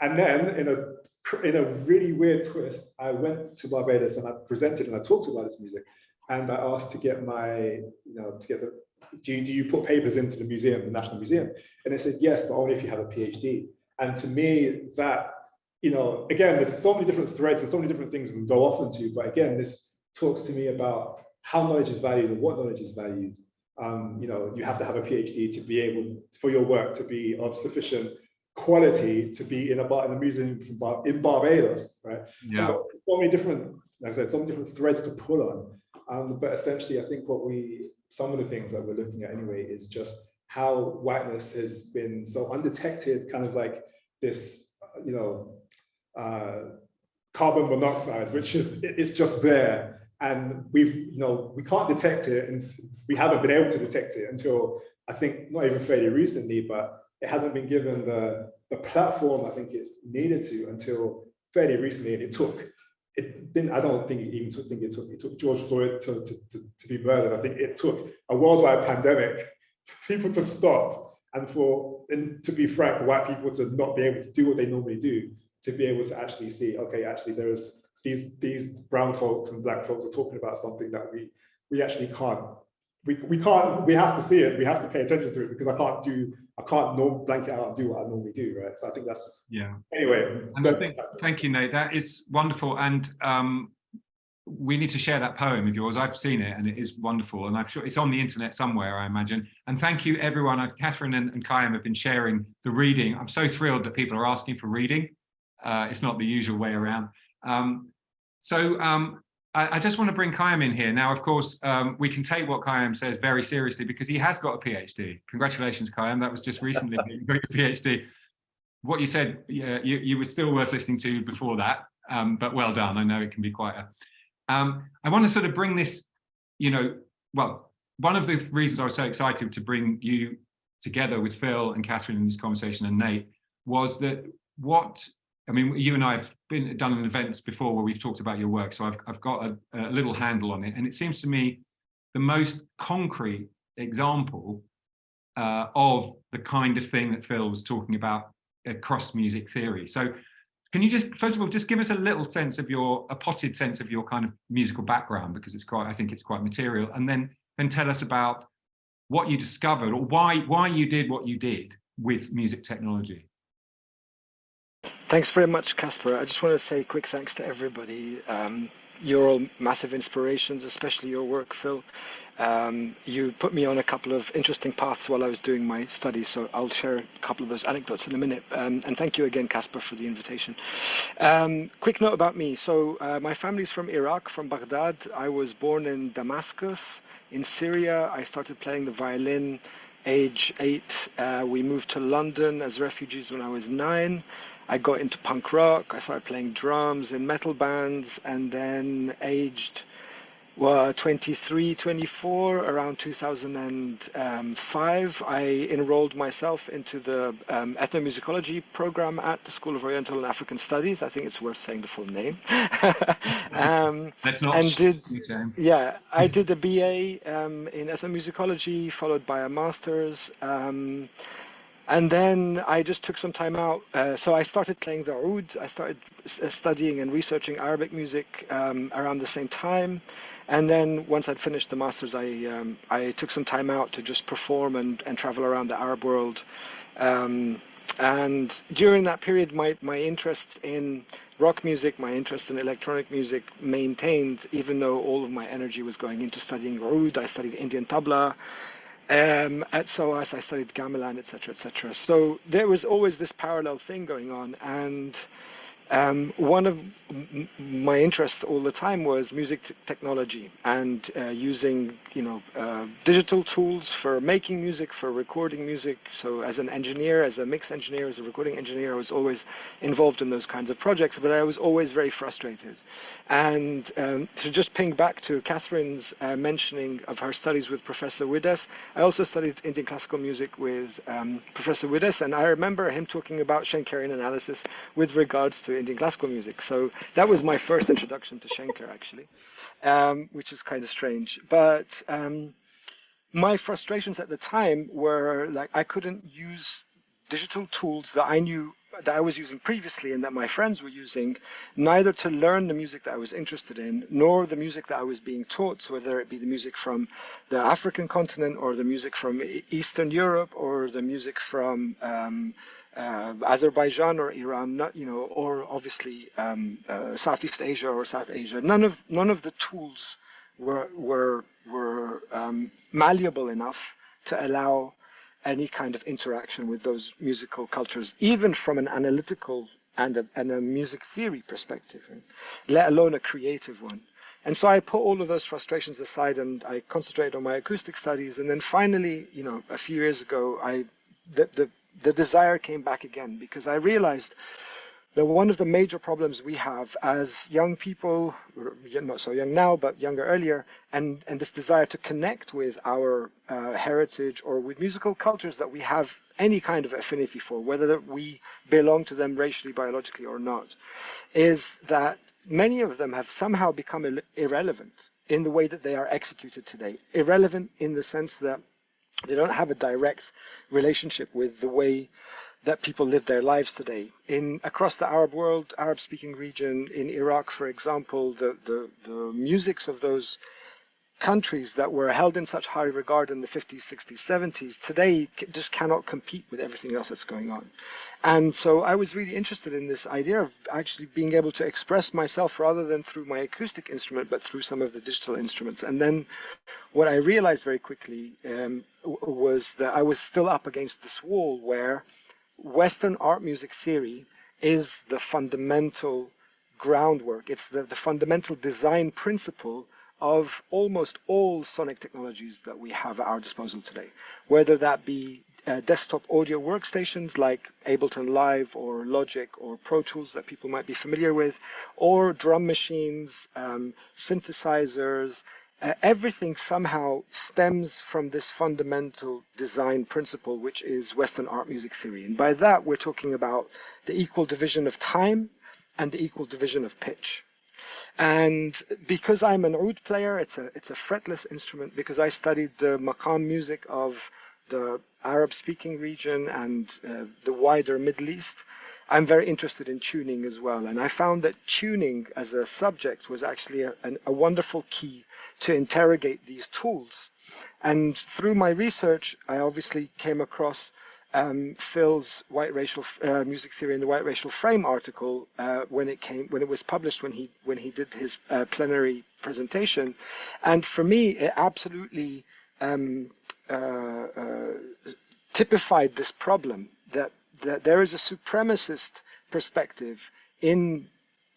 And then in a, in a really weird twist, I went to Barbados and I presented and I talked about this music and I asked to get my, you know, to get the, do you, do you put papers into the museum, the National Museum? And they said, yes, but only if you have a PhD. And to me, that, you know, again, there's so many different threads and so many different things we can go off into, but again, this talks to me about how knowledge is valued and what knowledge is valued. Um, you know, you have to have a PhD to be able, for your work to be of sufficient quality to be in a, bar in a museum in Barbados, right? Yeah. So, so many different, like I said, so many different threads to pull on. Um, but essentially, I think what we, some of the things that we're looking at anyway, is just how whiteness has been so undetected, kind of like this, you know, uh, carbon monoxide, which is, it's just there. And we've, you know, we can't detect it and we haven't been able to detect it until I think not even fairly recently, but it hasn't been given the, the platform I think it needed to until fairly recently and it took it didn't, I don't think it even took, think it took, it took George Floyd to, to, to, to be murdered. I think it took a worldwide pandemic for people to stop and for, and to be frank, white people to not be able to do what they normally do, to be able to actually see, okay, actually there's these, these brown folks and black folks are talking about something that we, we actually can't we, we can't, we have to see it, we have to pay attention to it because I can't do, I can't norm, blanket out and do what I normally do, right? So I think that's, yeah. Anyway. And I think, thank you, Nate, that is wonderful. And um, we need to share that poem of yours. I've seen it and it is wonderful. And I'm sure it's on the internet somewhere, I imagine. And thank you everyone. Uh, Katherine and, and Khyam have been sharing the reading. I'm so thrilled that people are asking for reading. Uh, it's not the usual way around. Um, so um, I, I, just want to bring Khyam in here. Now, of course, um, we can take what Khyam says very seriously because he has got a PhD. Congratulations, Khyam. That was just recently you got your PhD. What you said, yeah, you, you were still worth listening to before that, um, but well done. I know it can be quite a... Um, I want to sort of bring this, you know, well, one of the reasons I was so excited to bring you together with Phil and Katherine in this conversation and Nate was that what I mean, you and I have been done in events before where we've talked about your work, so I've, I've got a, a little handle on it. And it seems to me the most concrete example uh, of the kind of thing that Phil was talking about across music theory. So can you just, first of all, just give us a little sense of your, a potted sense of your kind of musical background, because it's quite, I think it's quite material. And then, then tell us about what you discovered or why, why you did what you did with music technology. Thanks very much, Caspar. I just want to say quick thanks to everybody. Um, you're all massive inspirations, especially your work, Phil. Um, you put me on a couple of interesting paths while I was doing my studies, so I'll share a couple of those anecdotes in a minute. Um, and thank you again, Caspar, for the invitation. Um, quick note about me. So uh, my family's from Iraq, from Baghdad. I was born in Damascus, in Syria. I started playing the violin age eight. Uh, we moved to London as refugees when I was nine. I got into punk rock. I started playing drums in metal bands, and then aged well, 23, 24, around 2005, I enrolled myself into the um, ethnomusicology program at the School of Oriental and African Studies. I think it's worth saying the full name. um, and did yeah, I did a BA um, in ethnomusicology, followed by a master's. And then I just took some time out. Uh, so I started playing the oud. I started uh, studying and researching Arabic music um, around the same time. And then once I'd finished the masters, I um, I took some time out to just perform and, and travel around the Arab world. Um, and during that period, my, my interest in rock music, my interest in electronic music maintained, even though all of my energy was going into studying oud. I studied Indian tabla. Um, at SOAS, I studied gamelan, etc., etc. So there was always this parallel thing going on, and um, one of my interests all the time was music technology and uh, using, you know, uh, digital tools for making music, for recording music. So as an engineer, as a mix engineer, as a recording engineer, I was always involved in those kinds of projects, but I was always very frustrated. And um, to just ping back to Katherine's uh, mentioning of her studies with Professor Widdess, I also studied Indian classical music with um, Professor Widdess, and I remember him talking about Schenkerian analysis with regards to Indian classical music. So that was my first introduction to Schenker, actually, um, which is kind of strange. But um, my frustrations at the time were like I couldn't use digital tools that I knew that I was using previously and that my friends were using, neither to learn the music that I was interested in, nor the music that I was being taught, so whether it be the music from the African continent or the music from Eastern Europe or the music from um, uh, Azerbaijan or Iran, not, you know, or obviously um, uh, Southeast Asia or South Asia. None of none of the tools were were were um, malleable enough to allow any kind of interaction with those musical cultures, even from an analytical and a, and a music theory perspective, let alone a creative one. And so I put all of those frustrations aside and I concentrated on my acoustic studies. And then finally, you know, a few years ago, I the the, the desire came back again because I realized that one of the major problems we have as young people, not so young now, but younger earlier, and, and this desire to connect with our uh, heritage or with musical cultures that we have any kind of affinity for, whether we belong to them racially, biologically, or not, is that many of them have somehow become irrelevant in the way that they are executed today. Irrelevant in the sense that they don't have a direct relationship with the way that people live their lives today. In across the Arab world, Arab speaking region, in Iraq, for example, the, the, the musics of those countries that were held in such high regard in the 50s, 60s, 70s, today just cannot compete with everything else that's going on. And so I was really interested in this idea of actually being able to express myself rather than through my acoustic instrument, but through some of the digital instruments. And then what I realized very quickly um, was that I was still up against this wall where Western art music theory is the fundamental groundwork. It's the, the fundamental design principle of almost all sonic technologies that we have at our disposal today, whether that be uh, desktop audio workstations like Ableton Live or Logic or Pro Tools that people might be familiar with, or drum machines, um, synthesizers, uh, everything somehow stems from this fundamental design principle, which is Western art music theory. And by that, we're talking about the equal division of time and the equal division of pitch. And because I'm an oud player, it's a it's a fretless instrument. Because I studied the maqam music of the Arab-speaking region and uh, the wider Middle East, I'm very interested in tuning as well. And I found that tuning as a subject was actually a, an, a wonderful key to interrogate these tools. And through my research, I obviously came across um, Phil's white racial uh, music theory in the white racial frame article uh, when it came when it was published when he when he did his uh, plenary presentation, and for me it absolutely um, uh, uh, typified this problem that that there is a supremacist perspective in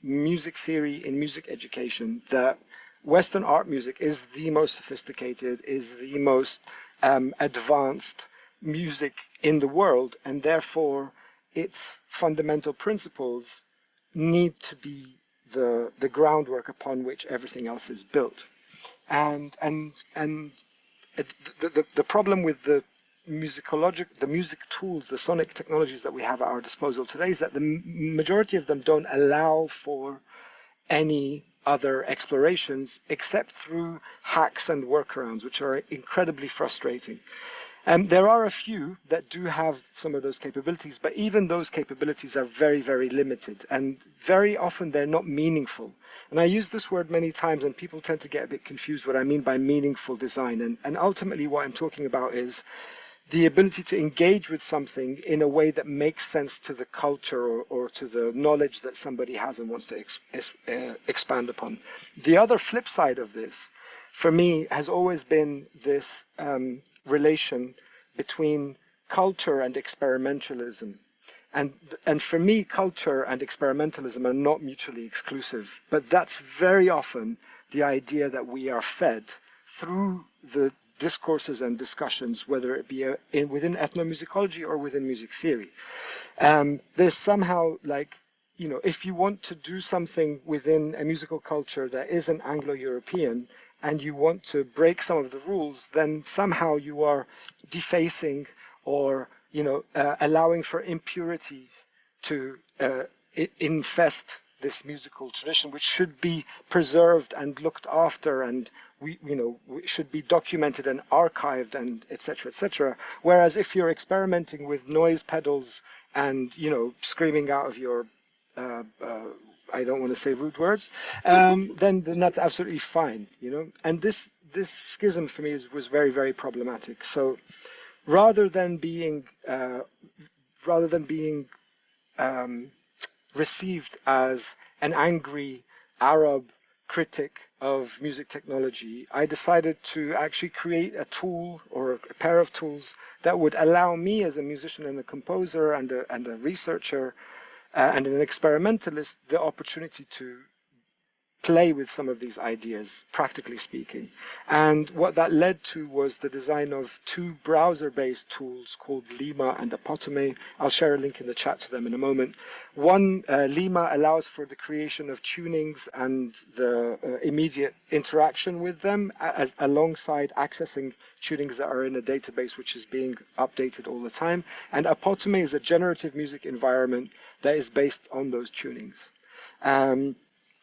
music theory in music education that Western art music is the most sophisticated, is the most um, advanced music in the world, and therefore its fundamental principles need to be the, the groundwork upon which everything else is built. and and and the, the the problem with the musicologic the music tools the sonic technologies that we have at our disposal today is that the majority of them don't allow for any other explorations except through hacks and workarounds which are incredibly frustrating um, there are a few that do have some of those capabilities, but even those capabilities are very, very limited and very often they're not meaningful. And I use this word many times and people tend to get a bit confused what I mean by meaningful design. And, and ultimately what I'm talking about is the ability to engage with something in a way that makes sense to the culture or, or to the knowledge that somebody has and wants to ex, ex, uh, expand upon. The other flip side of this, for me, has always been this um, relation between culture and experimentalism. And, and for me, culture and experimentalism are not mutually exclusive, but that's very often the idea that we are fed through the discourses and discussions, whether it be a, in, within ethnomusicology or within music theory. Um, there's somehow like, you know, if you want to do something within a musical culture that isn't Anglo-European, and you want to break some of the rules, then somehow you are defacing or you know uh, allowing for impurities to uh, infest this musical tradition, which should be preserved and looked after, and we you know should be documented and archived and etc. etc. Whereas if you're experimenting with noise pedals and you know screaming out of your uh, uh I don't want to say rude words, um, then then that's absolutely fine, you know. And this this schism for me is, was very very problematic. So rather than being uh, rather than being um, received as an angry Arab critic of music technology, I decided to actually create a tool or a pair of tools that would allow me as a musician and a composer and a, and a researcher and an experimentalist the opportunity to play with some of these ideas, practically speaking. And what that led to was the design of two browser-based tools called Leimma and Apotome. I'll share a link in the chat to them in a moment. One, uh, Leimma allows for the creation of tunings and the uh, immediate interaction with them as, alongside accessing tunings that are in a database which is being updated all the time. And Apotome is a generative music environment that is based on those tunings. Um,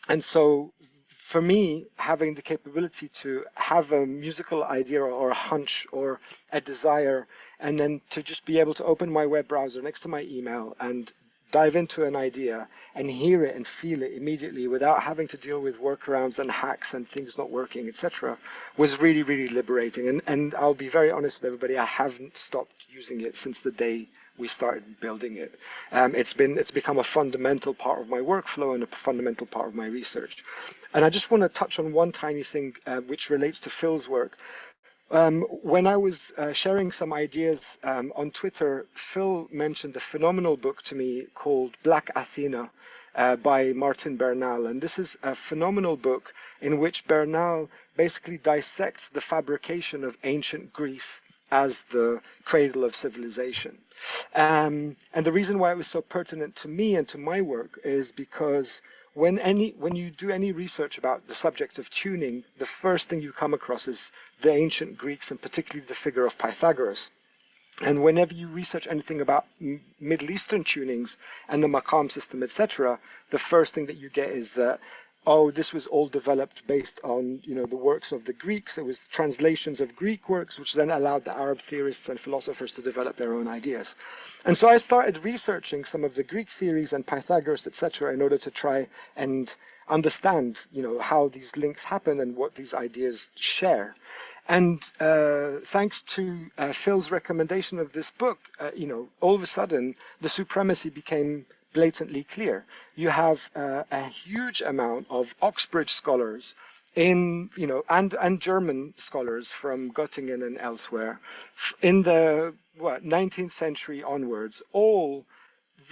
and so for me, having the capability to have a musical idea or a hunch or a desire, and then to just be able to open my web browser next to my email and dive into an idea and hear it and feel it immediately without having to deal with workarounds and hacks and things not working, etc., was really, really liberating. And, and I'll be very honest with everybody, I haven't stopped using it since the day we started building it. Um, it's been it's become a fundamental part of my workflow and a fundamental part of my research. And I just want to touch on one tiny thing uh, which relates to Phil's work. Um, when I was uh, sharing some ideas um, on Twitter, Phil mentioned a phenomenal book to me called Black Athena uh, by Martin Bernal. And this is a phenomenal book in which Bernal basically dissects the fabrication of ancient Greece as the cradle of civilization. Um, and the reason why it was so pertinent to me and to my work is because when any when you do any research about the subject of tuning, the first thing you come across is the ancient Greeks and particularly the figure of Pythagoras. And whenever you research anything about Middle Eastern tunings and the maqam system, etc., the first thing that you get is that oh, this was all developed based on, you know, the works of the Greeks. It was translations of Greek works, which then allowed the Arab theorists and philosophers to develop their own ideas. And so I started researching some of the Greek theories and Pythagoras, etc., in order to try and understand, you know, how these links happen and what these ideas share. And uh, thanks to uh, Phil's recommendation of this book, uh, you know, all of a sudden the supremacy became blatantly clear. You have uh, a huge amount of Oxbridge scholars in, you know, and, and German scholars from Göttingen and elsewhere in the what, 19th century onwards, all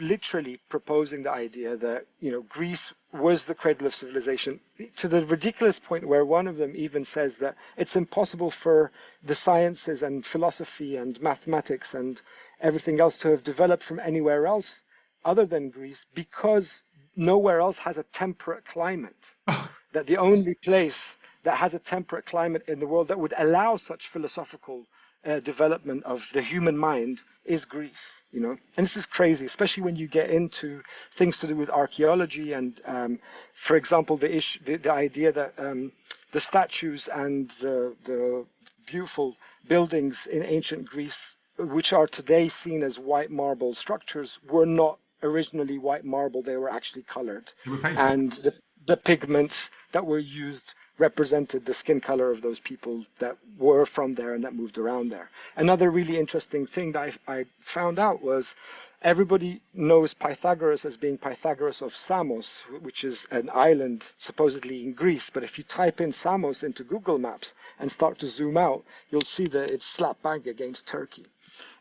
literally proposing the idea that, you know, Greece was the cradle of civilization to the ridiculous point where one of them even says that it's impossible for the sciences and philosophy and mathematics and everything else to have developed from anywhere else other than Greece because nowhere else has a temperate climate. that the only place that has a temperate climate in the world that would allow such philosophical uh, development of the human mind is Greece, you know, and this is crazy, especially when you get into things to do with archaeology and, um, for example, the issue, the, the idea that um, the statues and the, the beautiful buildings in ancient Greece, which are today seen as white marble structures, were not originally white marble; they were actually colored, and the, the pigments that were used represented the skin color of those people that were from there and that moved around there. Another really interesting thing that I, I found out was everybody knows Pythagoras as being Pythagoras of Samos, which is an island supposedly in Greece. But if you type in Samos into Google Maps and start to zoom out, you'll see that it's slap bang against Turkey.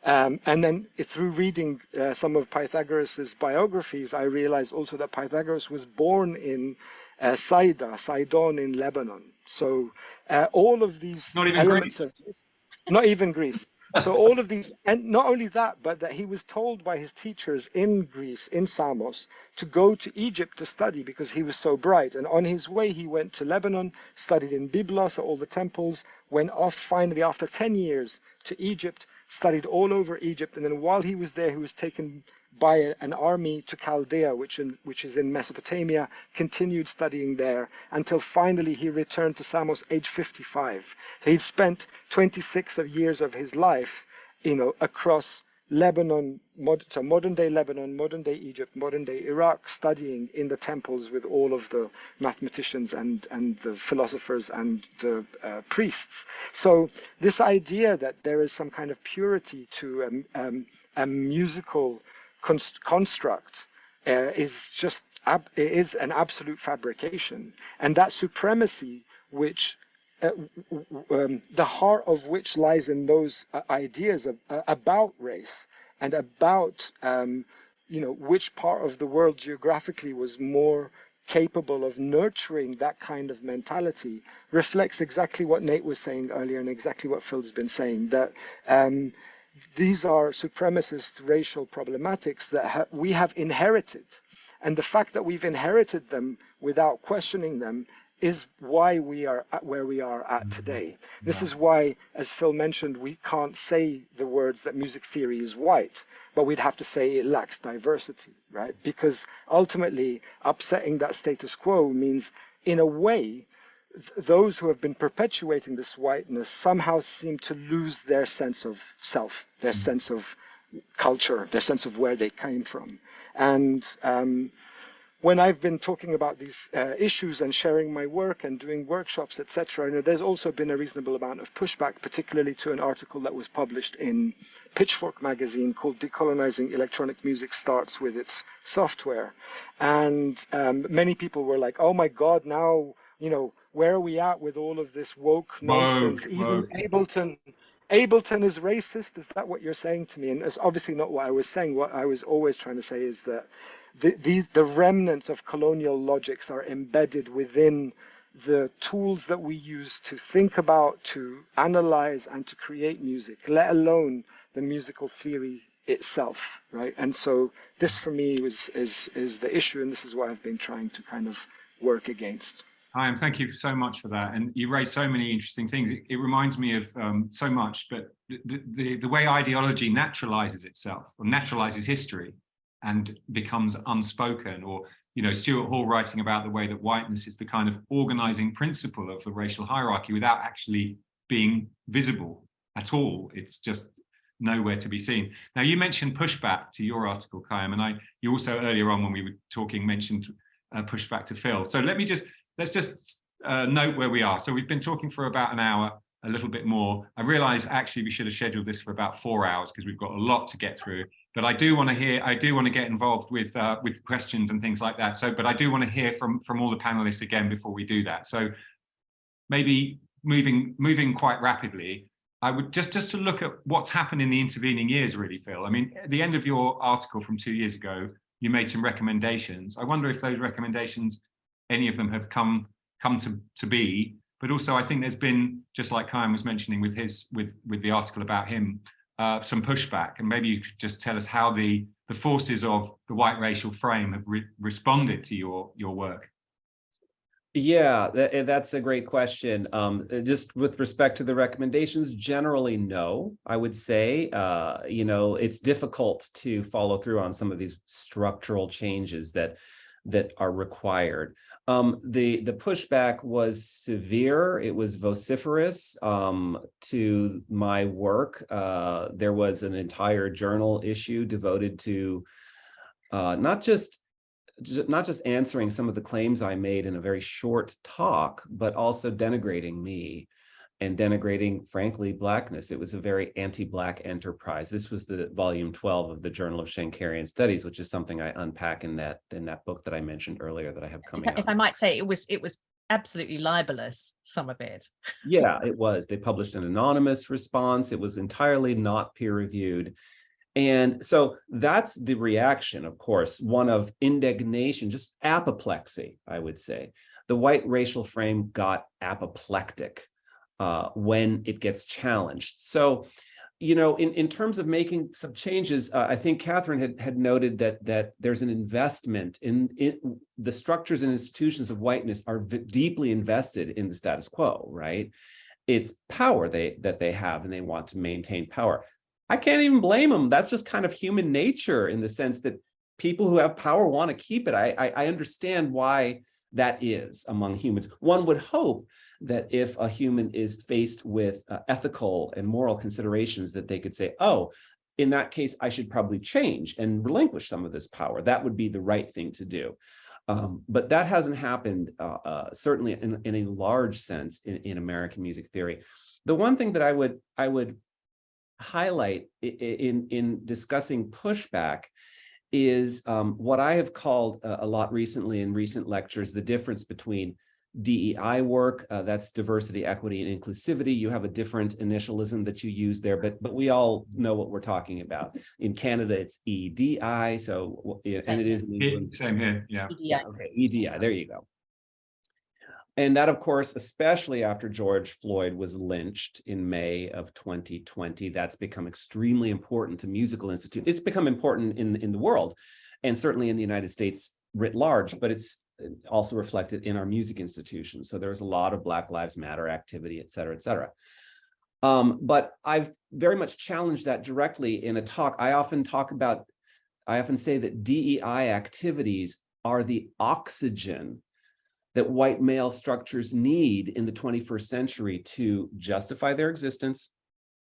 Um, and then through reading uh, some of Pythagoras's biographies, I realized also that Pythagoras was born in uh, Saida, Sidon in Lebanon. So uh, all of these not even elements Greece. of not even Greece. So all of these, and not only that, but that he was told by his teachers in Greece, in Samos, to go to Egypt to study because he was so bright. And on his way, he went to Lebanon, studied in Byblos at all the temples, went off finally after 10 years to Egypt, studied all over Egypt. And then while he was there, he was taken by an army to Chaldea, which, in, which is in Mesopotamia, continued studying there until finally he returned to Samos age 55. He'd spent 26 of years of his life, you know, across Lebanon, so modern day Lebanon, modern day Egypt, modern day Iraq, studying in the temples with all of the mathematicians and, and the philosophers and the uh, priests. So this idea that there is some kind of purity to um, um, a musical const construct uh, is just is an absolute fabrication, and that supremacy, which uh, um, the heart of which lies in those uh, ideas of, uh, about race and about um, you know which part of the world geographically was more capable of nurturing that kind of mentality reflects exactly what Nate was saying earlier and exactly what Phil's been saying that um, these are supremacist racial problematics that ha we have inherited. And the fact that we've inherited them without questioning them is why we are at where we are at today. This is why, as Phil mentioned, we can't say the words that music theory is white, but we'd have to say it lacks diversity, right? Because ultimately, upsetting that status quo means, in a way, those who have been perpetuating this whiteness somehow seem to lose their sense of self, their mm. sense of culture, their sense of where they came from. And um, when I've been talking about these uh, issues and sharing my work and doing workshops, etc., you know, there's also been a reasonable amount of pushback, particularly to an article that was published in Pitchfork magazine called Decolonizing Electronic Music Starts with Its Software. And um, many people were like, oh my God, now, you know, where are we at with all of this woke nonsense? Woke, Even woke. Ableton, Ableton is racist. Is that what you're saying to me? And it's obviously not what I was saying. What I was always trying to say is that the, these, the remnants of colonial logics are embedded within the tools that we use to think about, to analyze, and to create music, let alone the musical theory itself, right? And so this for me is, is, is the issue, and this is what I've been trying to kind of work against. Hi, and thank you so much for that. And you raised so many interesting things. It, it reminds me of um, so much, but the, the, the, way ideology naturalizes itself or naturalizes history and becomes unspoken or, you know, Stuart Hall writing about the way that whiteness is the kind of organizing principle of the racial hierarchy without actually being visible at all. It's just nowhere to be seen. Now, you mentioned pushback to your article, Khyam, and I, you also earlier on when we were talking mentioned uh, pushback to Phil. So let me just let's just uh, note where we are. So we've been talking for about an hour, a little bit more. I realize actually we should have scheduled this for about four hours because we've got a lot to get through. But I do want to hear, I do want to get involved with uh, with questions and things like that. So, but I do want to hear from from all the panelists again before we do that. So maybe moving moving quite rapidly, I would just just to look at what's happened in the intervening years, really, Phil. I mean, at the end of your article from two years ago, you made some recommendations. I wonder if those recommendations any of them have come come to, to be. But also, I think there's been, just like Khyam was mentioning with his with with the article about him, uh, some pushback. And maybe you could just tell us how the the forces of the white racial frame have re responded to your your work. Yeah, that, eh, that's a great question. Um, uh, just with respect to the recommendations, generally, no, I would say, uh, you know, it's difficult to follow through on some of these structural changes that that are required. Um, the the pushback was severe. It was vociferous um, to my work. Uh, there was an entire journal issue devoted to uh, not just not just answering some of the claims I made in a very short talk, but also denigrating me and denigrating, frankly, blackness. It was a very anti-black enterprise. This was the volume 12 of the Journal of Schenkerian Studies, which is something I unpack in that in that book that I mentioned earlier that I have coming if out. I might say, it was it was absolutely libelous. Some of it. Yeah, it was. They published an anonymous response. It was entirely not peer reviewed. And so that's the reaction, of course, one of indignation, just apoplexy, I would say. The white racial frame got apoplectic uh, when it gets challenged. So, you know, in, in terms of making some changes, uh, I think Katherine had, had noted that that there's an investment in, in the structures and institutions of whiteness are deeply invested in the status quo, right? It's power they that they have and they want to maintain power. I can't even blame them. That's just kind of human nature in the sense that people who have power want to keep it. I, I, I understand why that is among humans. One would hope that if a human is faced with uh, ethical and moral considerations that they could say, oh, in that case, I should probably change and relinquish some of this power. That would be the right thing to do. Um, but that hasn't happened, uh, uh, certainly in, in a large sense in, in American music theory. The one thing that I would I would highlight in in discussing pushback is um, what I have called a, a lot recently in recent lectures the difference between DEI work, uh, that's diversity, equity, and inclusivity. You have a different initialism that you use there, but but we all know what we're talking about. In Canada, it's EDI, so and it is. Same here, yeah. EDI. Okay, EDI, there you go. And that, of course, especially after George Floyd was lynched in May of 2020, that's become extremely important to musical institute. It's become important in, in the world and certainly in the United States writ large, but it's also reflected in our music institutions. So there's a lot of Black Lives Matter activity, et cetera, et cetera. Um, but I've very much challenged that directly in a talk. I often talk about, I often say that DEI activities are the oxygen that white male structures need in the 21st century to justify their existence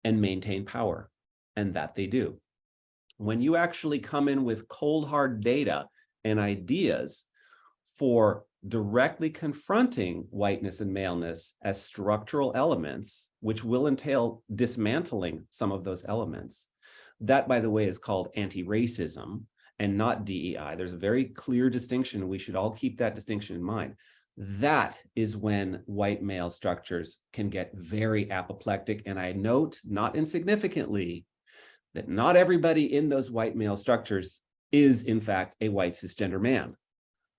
and maintain power. And that they do. When you actually come in with cold hard data and ideas for directly confronting whiteness and maleness as structural elements, which will entail dismantling some of those elements. That, by the way, is called anti-racism and not DEI. There's a very clear distinction. We should all keep that distinction in mind. That is when white male structures can get very apoplectic. And I note, not insignificantly, that not everybody in those white male structures is, in fact, a white cisgender man.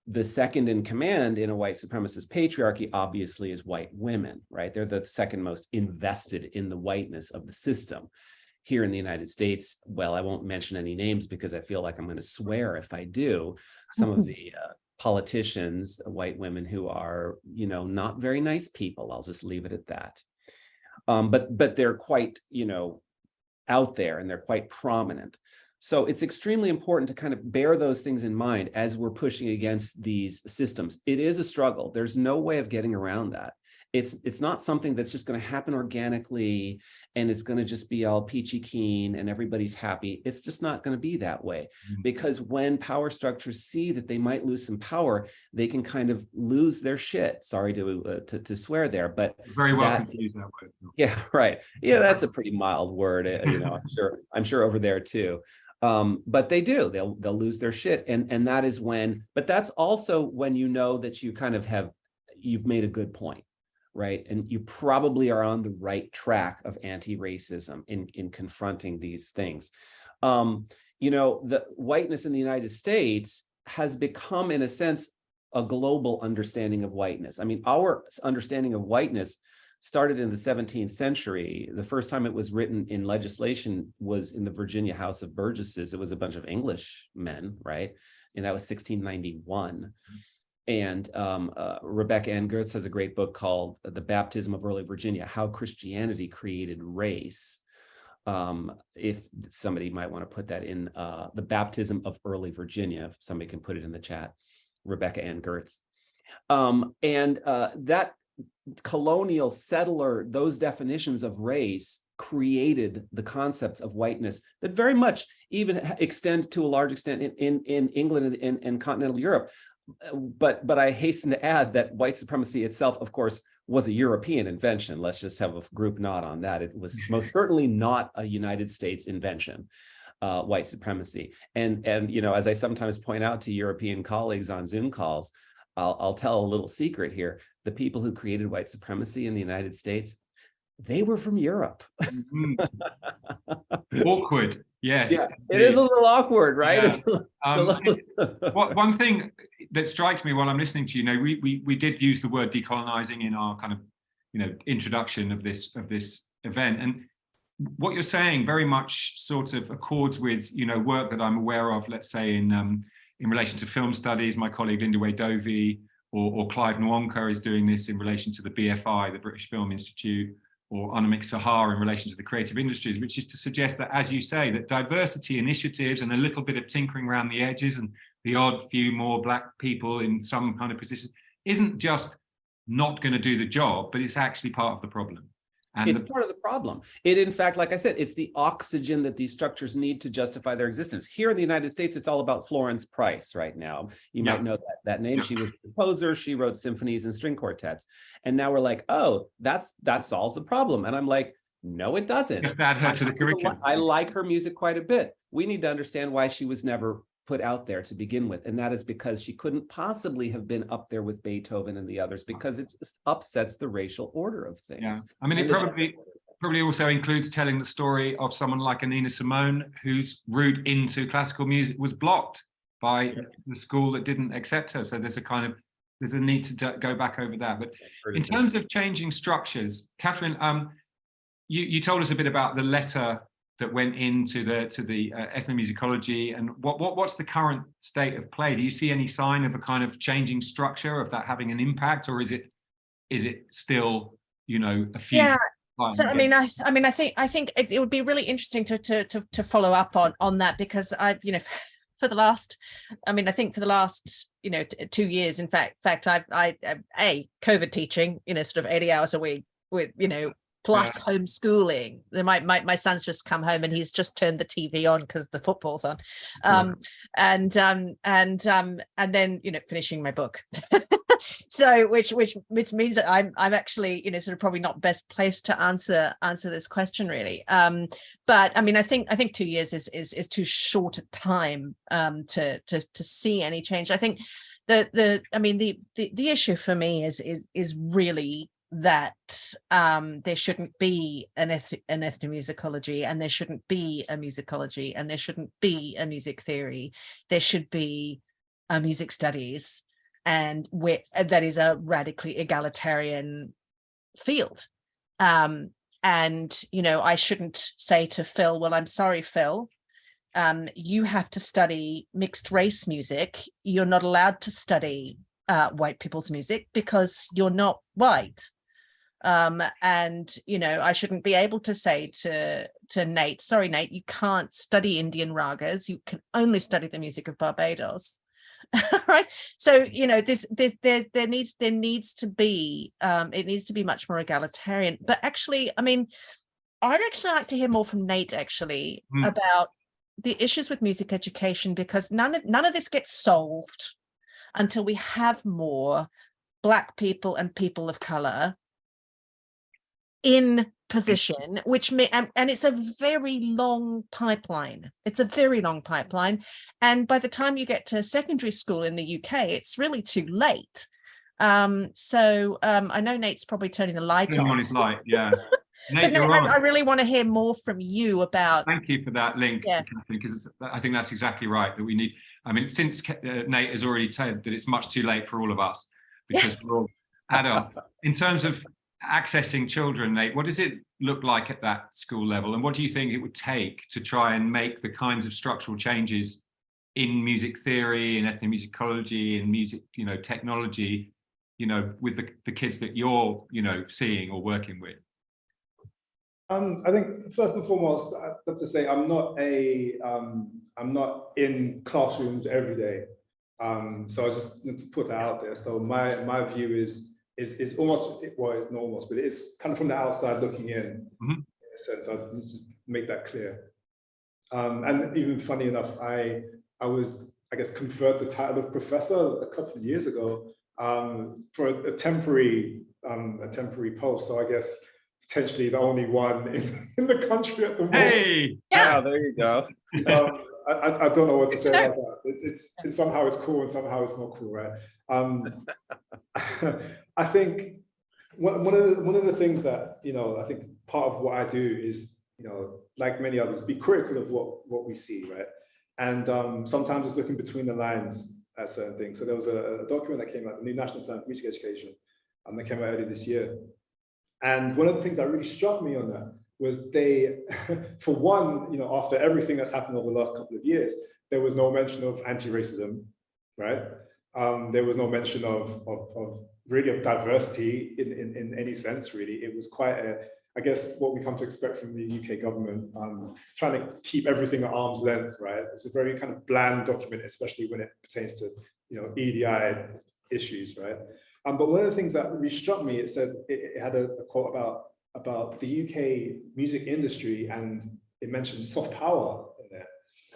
The second in command in a white supremacist patriarchy obviously is white women, right? They're the second most invested in the whiteness of the system here in the United States, well, I won't mention any names because I feel like I'm going to swear if I do. Some of the uh, politicians, uh, white women who are, you know, not very nice people. I'll just leave it at that. Um, but but they're quite, you know, out there and they're quite prominent. So it's extremely important to kind of bear those things in mind as we're pushing against these systems. It is a struggle. There's no way of getting around that. It's it's not something that's just going to happen organically and it's going to just be all peachy keen and everybody's happy. It's just not going to be that way Mhm. because when power structures see that they might lose some power, they can kind of lose their shit. Sorry to uh, to, to swear there, but Very welcome That- that word. yeah, right. Yeah, that's a pretty mild word. uh, You know, I'm sure I'm sure over there too. Um, but they do. They'll they'll lose their shit, and and that is when. But that's also when you know that you kind of have you've made a good point, right? And you probably are on the right track of anti-racism in in confronting these things. Um, you know, the whiteness in the United States has become, in a sense, a global understanding of whiteness. I mean, our understanding of whiteness started in the 17th century. The first time it was written in legislation was in the Virginia House of Burgesses. It was a bunch of English men, right? And that was 1691. And um, uh, Rebecca Anne Goetz has a great book called The Baptism of Early Virginia, How Christianity Created Race. Um, if somebody might want to put that in uh, The Baptism of Early Virginia, if somebody can put it in the chat, Rebecca Anne Goetz. Um, and uh, that colonial settler, those definitions of race created the concepts of whiteness that very much even extend to a large extent in, in, in England and, and, and continental Europe. But, but I hasten to add that white supremacy itself, of course, was a European invention. Let's just have a group nod on that. It was most certainly not a United States invention. Uh, white supremacy. And, and, you know, as I sometimes point out to European colleagues on Zoom calls, I'll, I'll tell a little secret here. The people who created white supremacy in the United States, they were from Europe. Mhm. Awkward, yes. Yeah, it is a little awkward, right? Yeah. Um, one thing that strikes me while I'm listening to you, you know, we, we, we did use the word decolonizing in our kind of, you know, introduction of this, of this event. And what you're saying very much sort of accords with, you know, work that I'm aware of, let's say in, um, in relation to film studies, my colleague Lindiwe Dovey or, or Clive Nwonka is doing this in relation to the BFI, the British Film Institute, or Anamik Saha in relation to the creative industries, which is to suggest that, as you say, that diversity initiatives and a little bit of tinkering around the edges and the odd few more black people in some kind of position isn't just not going to do the job, but it's actually part of the problem. And It's part of the problem. It, in fact, like I said, it's the oxygen that these structures need to justify their existence. Here in the United States, it's all about Florence Price right now. You Yeah. might know that, that name. Yeah. She was a composer. She wrote symphonies and string quartets. And now we're like, oh, that's that solves the problem. And I'm like, no, it doesn't. her I- to the I curriculum. I like her music quite a bit. We need to understand why she was never put out there to begin with. And that is because she couldn't possibly have been up there with Beethoven and the others because it just upsets the racial order of things. Yeah, I mean, it And the probably, gender order of things. probably also includes telling the story of someone like a Nina Simone, whose route into classical music was blocked by the school that didn't accept her. So there's a kind of, there's a need to go back over that. But in terms of changing structures, Katherine, um, you, you told us a bit about the letter that went into the to the uh, ethnomusicology and what, what what's the current state of play? Do you see any sign of a kind of changing structure of that having an impact, or is it is it still you know a few? Yeah, So I mean, I I mean, I think I think it, it would be really interesting to to to to follow up on on that because I've you know for the last, I mean, I think for the last you know two years, in fact, fact I've I I- a COVID teaching you know sort of eighty hours a week with you know plus homeschooling. My my my son's just come home and he's just turned the TV on because the football's on, um, and um and um and then you know finishing my book. so which which which means that I'm I'm actually you know sort of probably not best placed to answer answer this question really. Um, but I mean I think I think two years is is is too short a time um to to to see any change. I think the the I mean the the the issue for me is is is really that um there shouldn't be an eth an ethnomusicology and there shouldn't be a musicology and there shouldn't be a music theory. There should be a music studies and where that is a radically egalitarian field. Um and you know i shouldn't say to phil well i'm sorry phil um you have to study mixed race music. You're not allowed to study uh white people's music because you're not white um and you know i shouldn't be able to say to to nate sorry nate you can't study indian ragas. You can only study the music of barbados. Right? So you know this this there's there needs there needs to be um it needs to be much more egalitarian. But actually i mean i'd actually like to hear more from nate actually Hmm. about the issues with music education because none of none of this gets solved until we have more black people and people of color in position which may and, and it's a very long pipeline it's a very long pipeline and by the time you get to secondary school in the uk it's really too late um so um i know nate's probably turning the light Turning on on his light, yeah. but Nate, no, I. I really want to hear more from you about Thank you for that link, Yeah. Katherine, because I think that's exactly right, that we need, I mean, since uh, Nate has already said that it's much too late for all of us, because we're all adults. In terms of accessing children, Nate, what does it look like at that school level? And what do you think it would take to try and make the kinds of structural changes in music theory and ethnomusicology and music, you know, technology, you know, with the, the kids that you're, you know, seeing or working with? Um, I think first and foremost, I have to say I'm not a um, I'm not in classrooms every day. Um, so I just need to put that out there. So my my view is is is almost well, it's not almost, but it's kind of from the outside looking in. Mhm. In a sense, I just make that clear. Um, and even funny enough, I I was I guess conferred the title of professor a couple of years ago um, for a, a temporary um, a temporary post. So I guess potentially the only one in, in the country at the moment. Hey, Yeah. there you go. Um, I, I, I don't know what to say about that. It's, it's, it's somehow it's cool and somehow it's not cool, right? Um, I think one, one of the one of the things that you know I think part of what I do is you know like many others be critical of what what we see, right? And um, sometimes it's looking between the lines at certain things. So there was a, a document that came out, the new National Plan for Music Education, and that came out earlier this year. And one of the things that really struck me on that was they, for one, you know, after everything that's happened over the last couple of years, there was no mention of anti-racism, right? Um, there was no mention of, of, of really of diversity in, in, in any sense, really. It was quite a, I guess, what we come to expect from the UK government, um, trying to keep everything at arm's length, right? It's a very kind of bland document, especially when it pertains to, you know, EDI issues, right? Um, but one of the things that really struck me, it said it, it had a, a quote about about the UK music industry, and it mentioned soft power in there.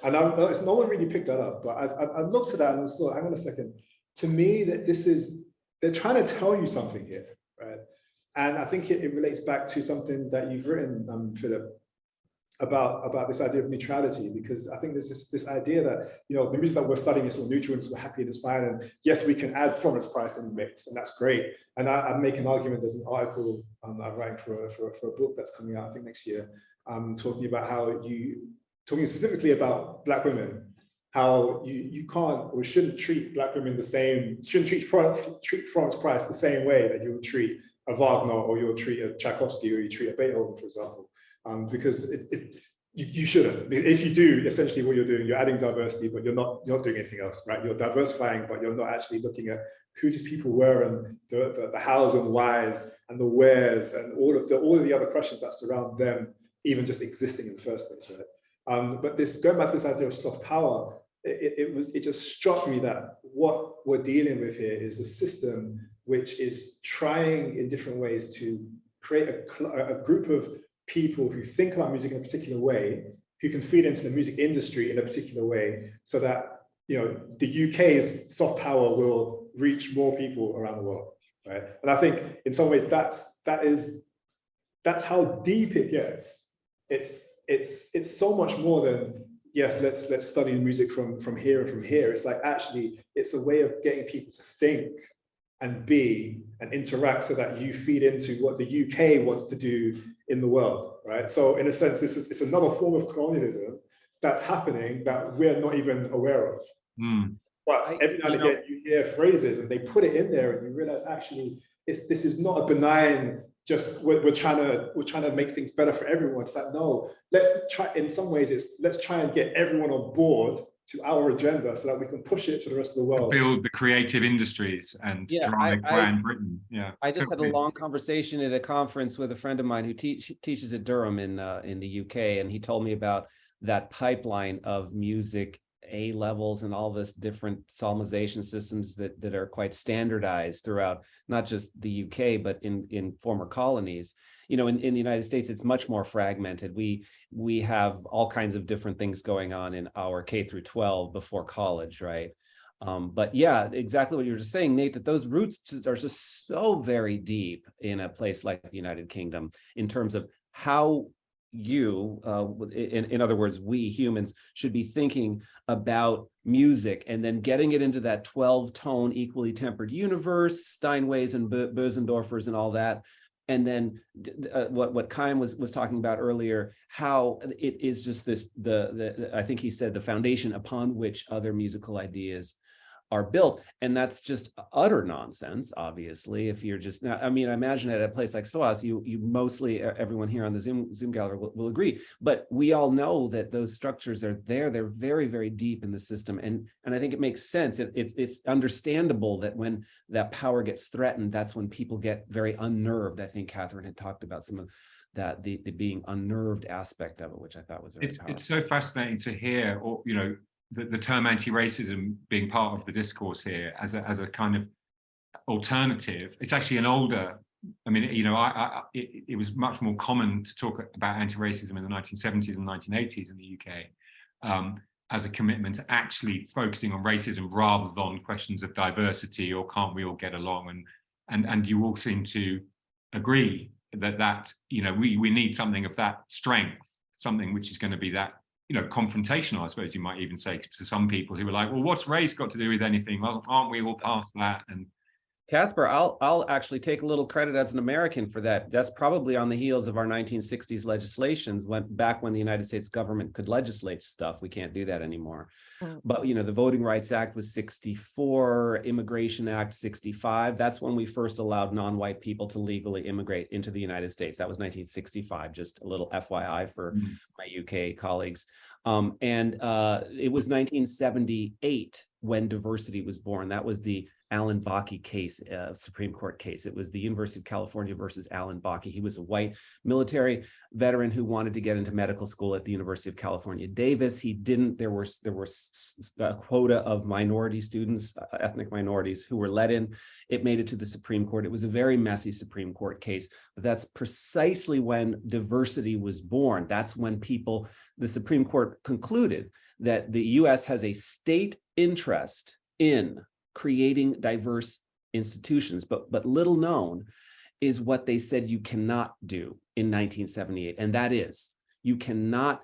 And I noticed no one really picked that up, but I, I, I looked at that and I thought, hang on a second. To me, that this is they're trying to tell you something here, right? And I think it, it relates back to something that you've written, um, Philip, about about this idea of neutrality because I think there's this this idea that you know the reason that we're studying is neutral and so happy and it's fine and yes we can add Florence Price in the mix and that's great. And I, I make an argument there's an article um, I'm writing for a, for, for a book that's coming out I think next year um, talking about how you talking specifically about black women how you you can't or shouldn't treat black women the same shouldn't treat treat Florence Price the same way that you would treat a Wagner or you'll treat a Tchaikovsky or you treat a Beethoven for example um, because it, it, you, you, shouldn't. If you do, essentially what you're doing, you're adding diversity, but you're not you're not doing anything else, right? You're diversifying, but you're not actually looking at who these people were and the, the, the hows and whys and the wheres and all of the all of the other questions that surround them, even just existing in the first place, right? Um, but this going back to this idea of soft power, it, it was it just struck me that what we're dealing with here is a system which is trying in different ways to create a, a group of people who think about music in a particular way, who can feed into the music industry in a particular way, so that you know the UK's soft power will reach more people around the world, right? And I think in some ways that's that is that's how deep it gets. It's it's it's so much more than yes, let's let's study music from from here and from here. It's like actually it's a way of getting people to think and be and interact so that you feed into what the UK wants to do in the world, right? So in a sense, this is it's another form of colonialism that's happening that we're not even aware of. Mm. But every now and again, you hear phrases and they put it in there, and you realize actually, it's this is not a benign. Just we're, we're trying to we're trying to make things better for everyone. It's like no, let's try. In some ways, it's let's try and get everyone on board to our agenda so that we can push it to the rest of the world. Build the creative industries and Yeah, drive I- I- Britain. Yeah. I just had a long conversation at a conference with a friend of mine who teach, teaches at Durham in uh, in the UK, and he told me about that pipeline of music A levels and all this different solmization systems that that are quite standardized throughout not just the UK but in in former colonies. You know, in, in the United States, it's much more fragmented. We we have all kinds of different things going on in our K through 12 before college, right? Um, but yeah, exactly what you were just saying, Nate, that those roots are just so very deep in a place like the United Kingdom in terms of how you, uh, in, in other words, we humans should be thinking about music and then getting it into that 12 tone equally tempered universe, Steinways and Bösendorfers and all that. And then uh, what what Khyam was was talking about earlier, how it is just this the the I think he said the foundation upon which other musical ideas are built. And that's just utter nonsense, obviously, if you're just, I mean, I imagine at a place like SOAS, you, you mostly, everyone here on the Zoom, Zoom gallery will, will agree, but we all know that those structures are there. They're very, very deep in the system. And, and I think it makes sense. It, it's, it's understandable that when that power gets threatened, that's when people get very unnerved. I think Katherine had talked about some of that the, the being unnerved aspect of it, which I thought was very powerful. it's so fascinating to hear, or you know, the, the term anti-racism being part of the discourse here as a as a kind of alternative. It's actually an older. I mean, you know, I, I it, it was much more common to talk about anti-racism in the 1970s and 1980s in the UK um, as a commitment to actually focusing on racism rather than questions of diversity or can't we all get along and and and you all seem to agree that that you know we we need something of that strength something which is going to be that you know confrontational i suppose you might even say to some people who are like well what's race got to do with anything? Well aren't we all past that? And Caspar, I'll I'll actually take a little credit as an American for that. That's probably on the heels of our 1960s legislations when back when the United States government could legislate stuff. We can't do that anymore. Mm. But you know, the Voting Rights Act was 64, Immigration Act 65. That's when we first allowed non-white people to legally immigrate into the United States. That was 1965, just a little FYI for Mm. my UK colleagues. Um, and uh, it was 1978 when diversity was born. That was the Alan Bakke case, uh, Supreme Court case. It was the University of California versus Alan Bakke. He was a white military veteran who wanted to get into medical school at the University of California, Davis. He didn't. There were there were a quota of minority students, uh, ethnic minorities, who were let in. It made it to the Supreme Court. It was a very messy Supreme Court case, but that's precisely when diversity was born. That's when people, the Supreme Court concluded that the U.S. has a state interest in creating diverse institutions, but, but little known is what they said you cannot do in 1978. And that is, you cannot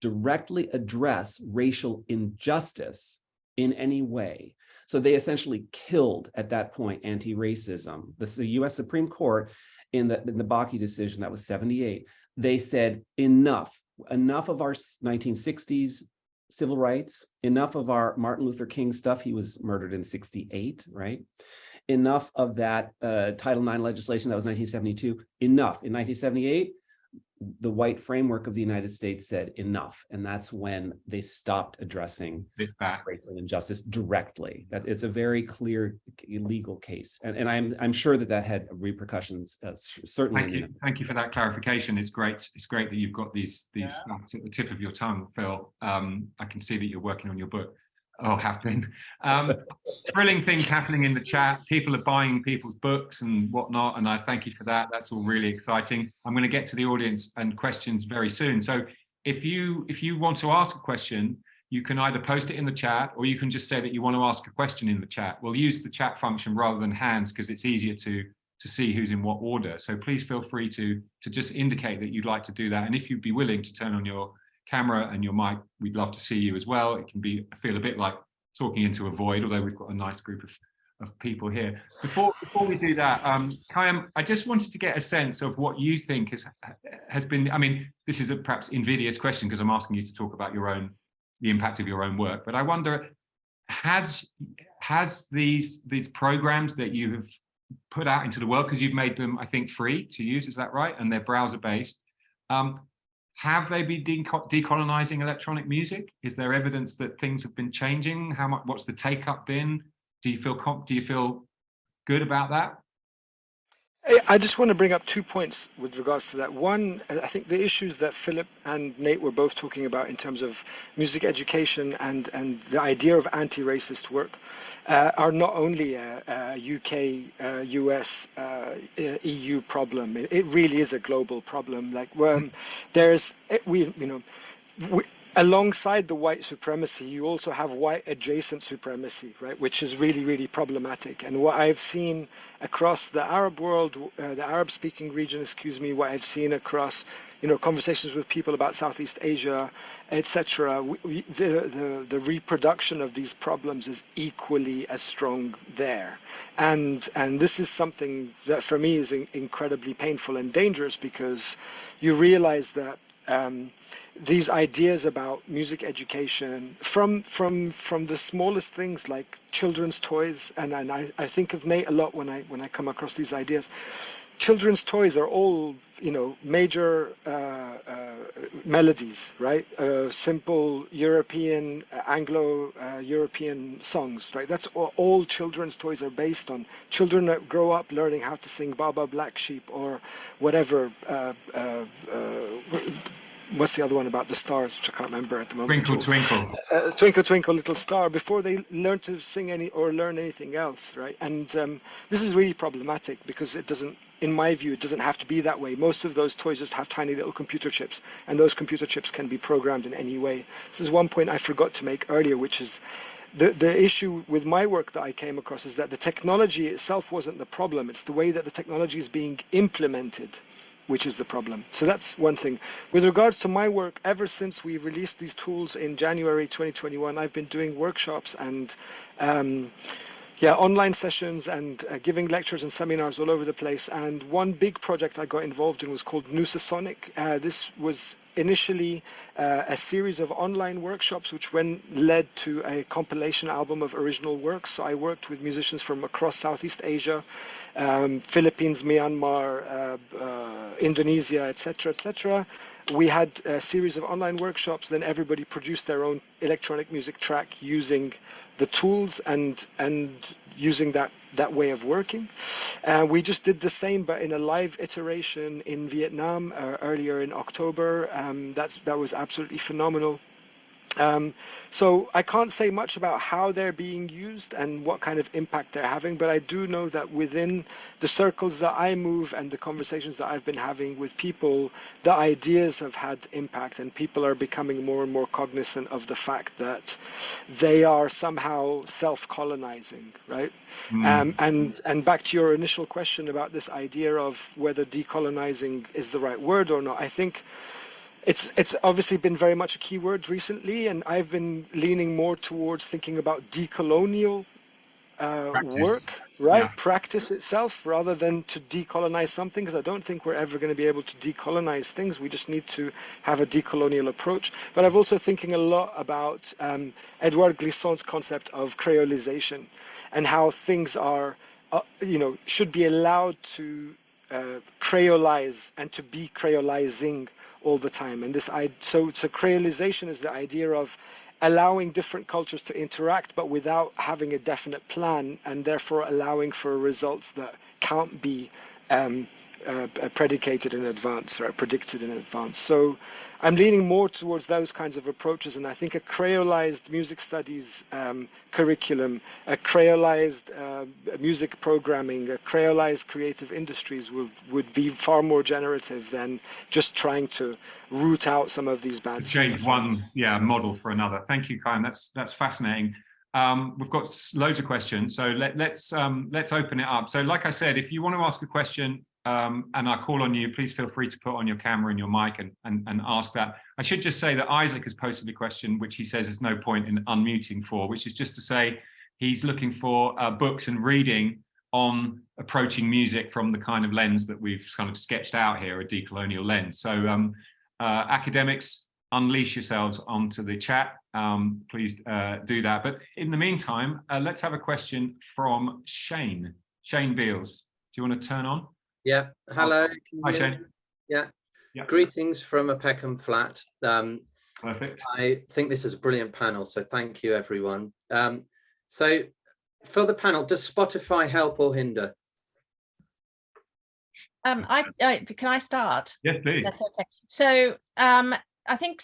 directly address racial injustice in any way. So they essentially killed at that point anti-racism. The US Supreme Court in the, in the Bakke decision, that was 78. They said enough, enough of our 1960s civil rights, enough of our Martin Luther King stuff. He was murdered in 68, right? Enough of that uh, Title IX legislation, that was 1972, enough. In 1978, the white framework of the United States said enough. And that's when they stopped addressing this back racial injustice directly. That it's a very clear legal case. And, and I'm, I'm sure that that had repercussions, uh, certainly. Thank you. Thank you for that clarification. It's great. It's great that you've got these these facts at the tip of your tongue, Phil. Um, I can see that you're working on your book. Oh, been. Um, thrilling things happening in the chat. People are buying people's books and whatnot, and I thank you for that. That's all really exciting. I'm going to get to the audience and questions very soon. So if you if you want to ask a question, you can either post it in the chat or you can just say that you want to ask a question in the chat. We'll use the chat function rather than hands because it's easier to to see who's in what order. So please feel free to to just indicate that you'd like to do that. And if you'd be willing to turn on your camera and your mic, we'd love to see you as well. It can be feel a bit like talking into a void, although we've got a nice group of, of people here. Before before we do that, um, Khyam, I just wanted to get a sense of what you think has has been. I mean, this is a perhaps invidious question because I'm asking you to talk about your own the impact of your own work, but I wonder has has these these programs that you have put out into the world because you've made them, I think, free to use. Is that right? And they're browser based. Um, have they been decolonizing electronic music? Is there evidence that things have been changing? How much? What's the take up been? Do you feel do you feel good about that? I just want to bring up two points with regards to that. One, I think the issues that Philip and Nate were both talking about in terms of music education and, and the idea of anti-racist work uh, are not only a, a UK, uh, US, uh, EU problem. It, it, really is a global problem. Like um, there's, we, you know, we, alongside the white supremacy, you also have white adjacent supremacy, right, which is really, really problematic. And what I've seen across the Arab world, uh, the Arab-speaking region, excuse me, what I've seen across, you know, conversations with people about Southeast Asia, etc., the, the, the reproduction of these problems is equally as strong there. And, and this is something that for me is in, incredibly painful and dangerous because you realize that um, these ideas about music education from from from the smallest things like children's toys and, and I, I think of Nate a lot when I when I come across these ideas. Children's toys are all you know major uh, uh, melodies right? Uh, simple European Anglo European songs right? That's all, all, children's toys are based on. Children that grow up learning how to sing Baa Baa Black Sheep or whatever uh, uh, what's the other one about the stars, which I can't remember at the moment. Twinkle, twinkle. Uh, twinkle, twinkle, little star. Before they learn to sing any or learn anything else, right? And um, this is really problematic because it doesn't, in my view, it doesn't have to be that way. Most of those toys just have tiny little computer chips, and those computer chips can be programmed in any way. This is one point I forgot to make earlier, which is the, the issue with my work that I came across is that the technology itself wasn't the problem. It's the way that the technology is being implemented which is the problem. So that's one thing. With regards to my work, ever since we released these tools in January 2021, I've been doing workshops and um, yeah, online sessions and uh, giving lectures and seminars all over the place. And one big project I got involved in was called Nusasonic. Uh, this was initially uh, a series of online workshops, which then led to a compilation album of original works. So I worked with musicians from across Southeast Asia, um, Philippines, Myanmar, uh, uh, Indonesia, etc., etc. We had a series of online workshops. Then everybody produced their own electronic music track using the tools and and using that that way of working. Uh, we just did the same, but in a live iteration in Vietnam uh, earlier in October. Um, that's that was absolutely phenomenal. Um, so I can't say much about how they're being used and what kind of impact they're having, but I do know that within the circles that I move and the conversations that I've been having with people, the ideas have had impact and people are becoming more and more cognizant of the fact that they are somehow self-colonizing, right? Mm. Um, and, and back to your initial question about this idea of whether decolonizing is the right word or not, I think it's it's obviously been very much a keyword recently, and I've been leaning more towards thinking about decolonial uh, work, right? Yeah. Practice itself, rather than to decolonize something, because I don't think we're ever going to be able to decolonize things. We just need to have a decolonial approach. But I've also thinking a lot about um, Edouard Glissant's concept of creolization and how things are, uh, you know, should be allowed to uh, creolize and to be creolizing all the time. And this, I, so, so creolization is the idea of allowing different cultures to interact, but without having a definite plan, and therefore allowing for results that can't be um, uh, predicated in advance or predicted in advance. So I'm leaning more towards those kinds of approaches, and I think a creolized music studies um, curriculum, a creolized uh, music programming, a creolized creative industries would, would be far more generative than just trying to root out some of these bad change one yeah model for another. Thank you, Khyam. That's that's fascinating. Um, we've got loads of questions, so let, let's um, let's open it up. So, like I said, if you want to ask a question, um, and I call on you, please feel free to put on your camera and your mic and, and, and ask that. I should just say that Isaac has posted a question, which he says there's no point in unmuting for, which is just to say he's looking for uh, books and reading on approaching music from the kind of lens that we've kind of sketched out here, a decolonial lens. So um, uh, academics, unleash yourselves onto the chat. Um, please uh, do that. But in the meantime, uh, let's have a question from Shane. Shane Beals, do you want to turn on? Yeah. Hello. Hi, Shane. Yeah. yeah. Greetings from a Peckham flat. Um, Perfect. I think this is a brilliant panel, so thank you, everyone. Um, so for the panel, does Spotify help or hinder? Um, I, I can I start? Yes, please. That's okay. So um, I think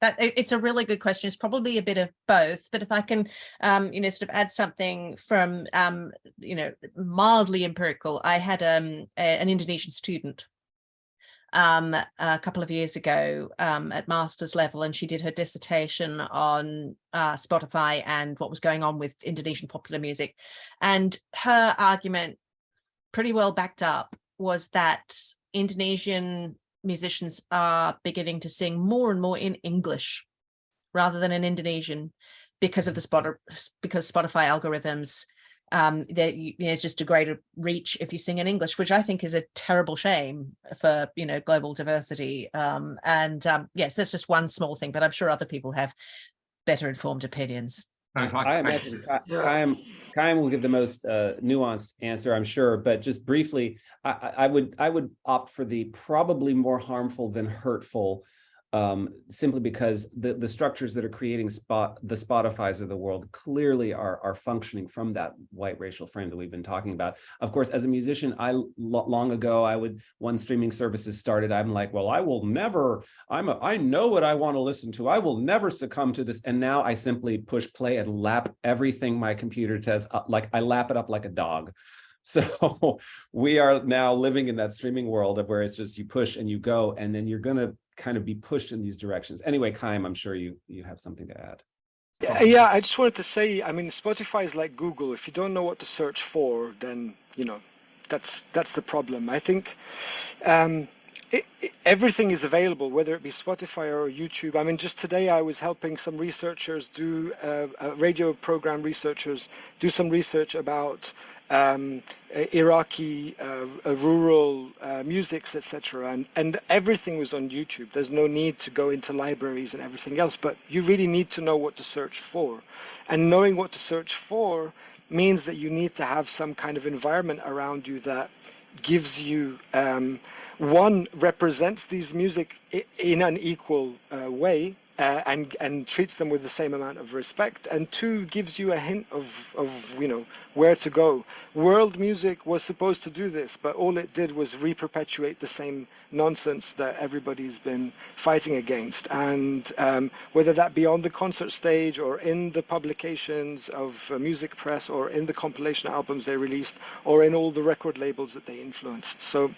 that it's a really good question. It's probably a bit of both, but if I can, um, you know, sort of add something from, um, you know, mildly empirical, I had um, a, an Indonesian student um, a couple of years ago um, at master's level, and she did her dissertation on uh, Spotify and what was going on with Indonesian popular music. And her argument, pretty well backed up, was that Indonesian musicians are beginning to sing more and more in English rather than in Indonesian because of the spot because Spotify algorithms um, there, you, there's just a greater reach if you sing in English, which I think is a terrible shame for you know global diversity. Um, and um, yes, that's just one small thing, but I'm sure other people have better informed opinions. I- imagine Khyam will give the most uh, nuanced answer, I'm sure, but just briefly, I, I I would, I would opt for the probably more harmful than hurtful um, simply because the, the structures that are creating spot, the Spotify's of the world clearly are, are functioning from that white racial frame that we've been talking about. Of course, as a musician, I long ago, I would, when streaming services started, I'm like, well, I will never, I'm a, I know what I want to listen to. I will never succumb to this. And now I simply push play and lap everything my computer says, uh, like I lap it up like a dog. So we are now living in that streaming world of where it's just you push and you go, and then you're gonna kind of be pushed in these directions. Anyway, Khyam, I'm sure you you have something to add. Yeah, yeah, I just wanted to say, I mean, Spotify is like Google. If you don't know what to search for, then, you know, that's that's the problem. I think um, it, everything is available, whether it be Spotify or YouTube. I mean, just today I was helping some researchers do, uh, uh, radio program researchers do some research about um, uh, Iraqi uh, uh, rural uh, musics, etc. And and everything was on YouTube. There's no need to go into libraries and everything else, but you really need to know what to search for, and knowing what to search for means that you need to have some kind of environment around you that gives you um, one represents these music in an equal uh, way uh, and and treats them with the same amount of respect. And two gives you a hint of of you know where to go. World music was supposed to do this but all it did was re-perpetuate the same nonsense that everybody's been fighting against. And um, whether that be on the concert stage or in the publications of uh, music press or in the compilation albums they released or in all the record labels that they influenced. So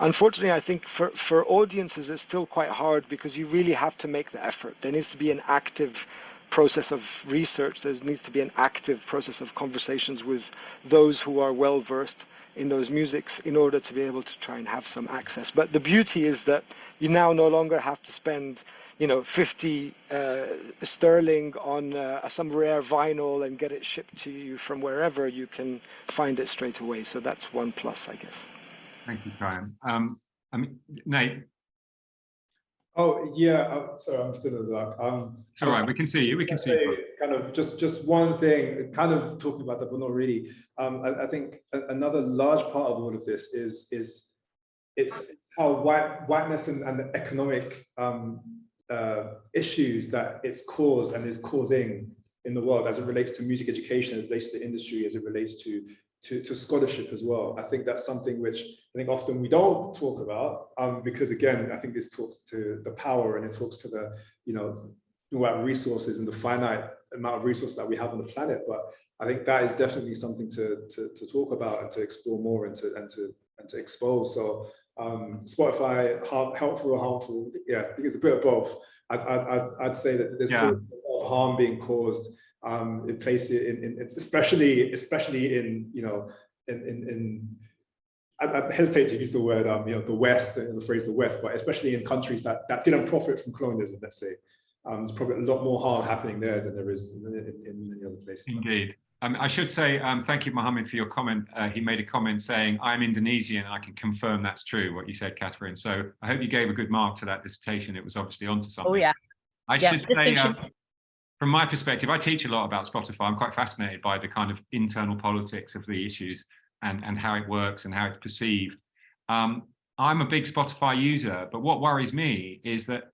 unfortunately i think for for audiences it's still quite hard because you really have to make the effort there needs to be an active process of research. There needs to be an active process of conversations with those who are well versed in those musics in order to be able to try and have some access. But the beauty is that you now no longer have to spend you know 50 uh, sterling on uh, some rare vinyl and get it shipped to you from wherever. You can find it straight away. So that's one plus i guess. Thank you, Brian. Um, I mean, Nate, Oh, yeah, uh, sorry, I'm still in the dark. Um, it's all right, we can see you, we can see you. Kind of just, just one thing, kind of talking about that, but not really. Um, I, I think another large part of all of this is, is it's how white, whiteness and, and the economic um, uh, issues that it's caused and is causing in the world as it relates to music education, as it relates to the industry, as it relates to, to, to scholarship as well. I think that's something which I think often we don't talk about um, because again, I think this talks to the power and it talks to the, you know, about resources and the finite amount of resources that we have on the planet. But I think that is definitely something to, to, to talk about and to explore more and to, and to, and to expose. So um, Spotify, harm, helpful or harmful? Yeah, I think it's a bit of both. I'd, I'd, I'd, say that there's Yeah. a lot of harm being caused um, in places, in, in, in- especially, especially in, you know, in, in, in I, I hesitate to use the word, um, you know, the West, the, the phrase the West, but especially in countries that, that didn't profit from colonialism, let's say. Um, there's probably a lot more harm happening there than there is in, in, in many other places. Indeed. Um, I should say, um, thank you, Mohammed, for your comment. Uh, he made a comment saying, I'm Indonesian, and I can confirm that's true, what you said, Katherine. So I hope you gave a good mark to that dissertation. It was obviously onto something. Oh yeah, I Yeah, should say, distinction. From my perspective, I teach a lot about Spotify. I'm quite fascinated by the kind of internal politics of the issues and, and how it works and how it's perceived. Um, I'm a big Spotify user, but what worries me is that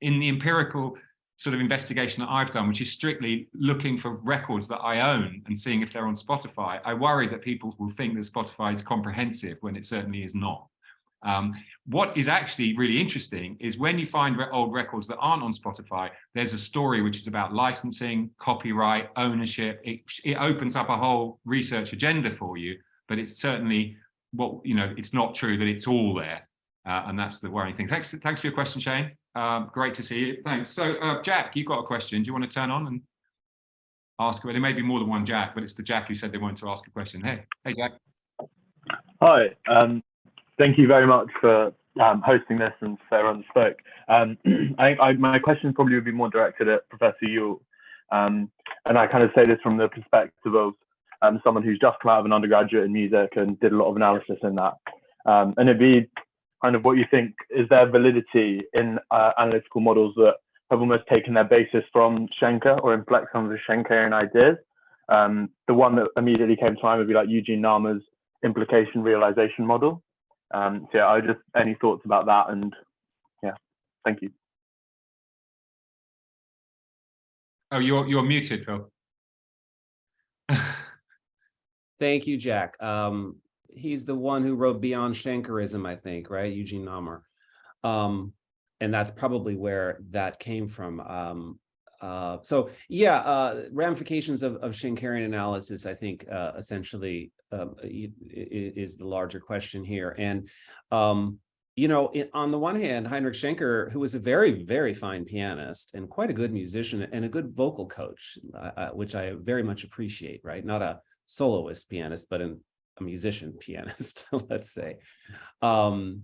in the empirical sort of investigation that I've done, which is strictly looking for records that I own and seeing if they're on Spotify, I worry that people will think that Spotify is comprehensive when it certainly is not. Um, what is actually really interesting is when you find old records that aren't on Spotify, there's a story which is about licensing, copyright, ownership. It, it opens up a whole research agenda for you, but it's certainly what, you know, it's not true that it's all there. Uh, and that's the worrying thing. Thanks, thanks for your question, Shane. Um, great to see you. Thanks. So, uh, Jack, you've got a question. Do you want to turn on and ask? Well, there may be more than one Jack, but it's the Jack who said they wanted to ask a question. Hey, hey, Jack. Hi, um, thank you very much for um, hosting this and for that spoke. Um, I, I, my question probably would be more directed at Professor Ewell. Um, and I kind of say this from the perspective of um, someone who's just come out of an undergraduate in music and did a lot of analysis in that. Um, and it'd be kind of what you think is there validity in uh, analytical models that have almost taken their basis from Schenker or inflect some of the Schenkerian ideas. Um, the one that immediately came to mind would be like Eugene Narmour's implication realization model. Um, so yeah, I just any thoughts about that and yeah, thank you. Oh, you're you're muted, Phil. Thank you, Jack. Um, he's the one who wrote Beyond Schenkerism, I think, right? Eugene Narmour. Um, and that's probably where that came from. Um, uh, so yeah, uh, ramifications of, of Schenkerian analysis, I think, uh, essentially um, is the larger question here. And, um, you know, on the one hand, Heinrich Schenker, who was a very, very fine pianist and quite a good musician and a good vocal coach, uh, which I very much appreciate, right? Not a soloist pianist, but an, a musician pianist, let's say. Um,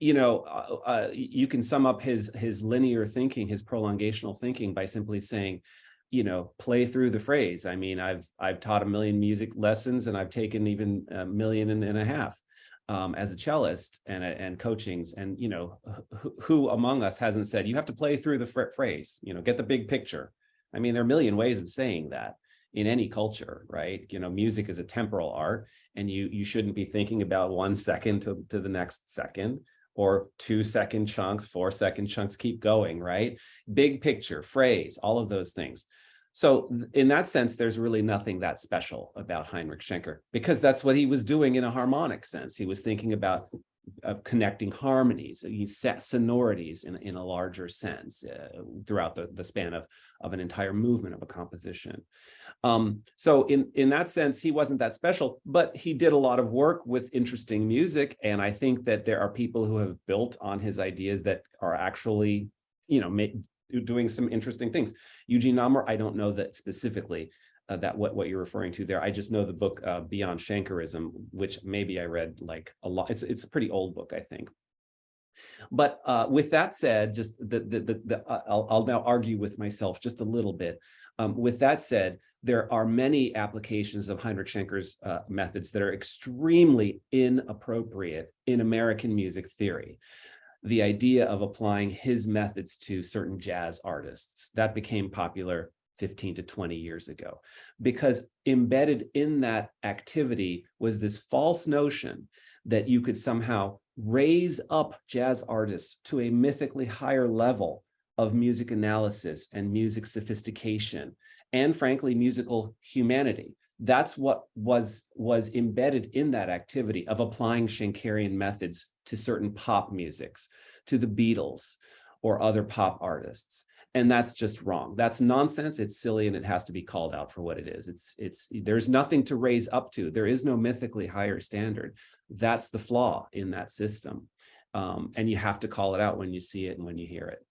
you know, uh, uh, you can sum up his his linear thinking, his prolongational thinking by simply saying, you know, play through the phrase. I mean, I've I've taught a million music lessons and I've taken even a million and, and a half um, as a cellist and and coachings. And you know, who, who among us hasn't said you have to play through the phrase? You know, get the big picture. I mean, there are a million ways of saying that in any culture, right? You know, music is a temporal art and you you shouldn't be thinking about one second to, to the next second or two second chunks, four second chunks, keep going, right? Big picture, phrase, all of those things. So in that sense, there's really nothing that special about Heinrich Schenker because that's what he was doing in a harmonic sense. He was thinking about of connecting harmonies, set sonorities in, in a larger sense uh, throughout the, the span of, of an entire movement of a composition. Um, so in, in that sense, he wasn't that special, but he did a lot of work with interesting music. And I think that there are people who have built on his ideas that are actually, you know, doing some interesting things. Eugene Narmour, I don't know that specifically, uh, that what, what you're referring to there. I just know the book uh, Beyond Schenkerism, which maybe I read like a lot. It's, it's a pretty old book, I think. But uh, with that said, just the, the, the, the uh, I'll, I'll, now argue with myself just a little bit. Um, with that said, there are many applications of Heinrich Schenker's uh, methods that are extremely inappropriate in American music theory the idea of applying his methods to certain jazz artists. That became popular 15 to 20 years ago, because embedded in that activity was this false notion that you could somehow raise up jazz artists to a mythically higher level of music analysis and music sophistication, and frankly, musical humanity. That's what was, was embedded in that activity of applying Schenkerian methods to certain pop musics, to the Beatles or other pop artists and that's just wrong. That's nonsense. It's silly and it has to be called out for what it is. It's it's there's nothing to raise up to. There is no mythically higher standard. That's the flaw in that system. Um, and you have to call it out when you see it and when you hear it.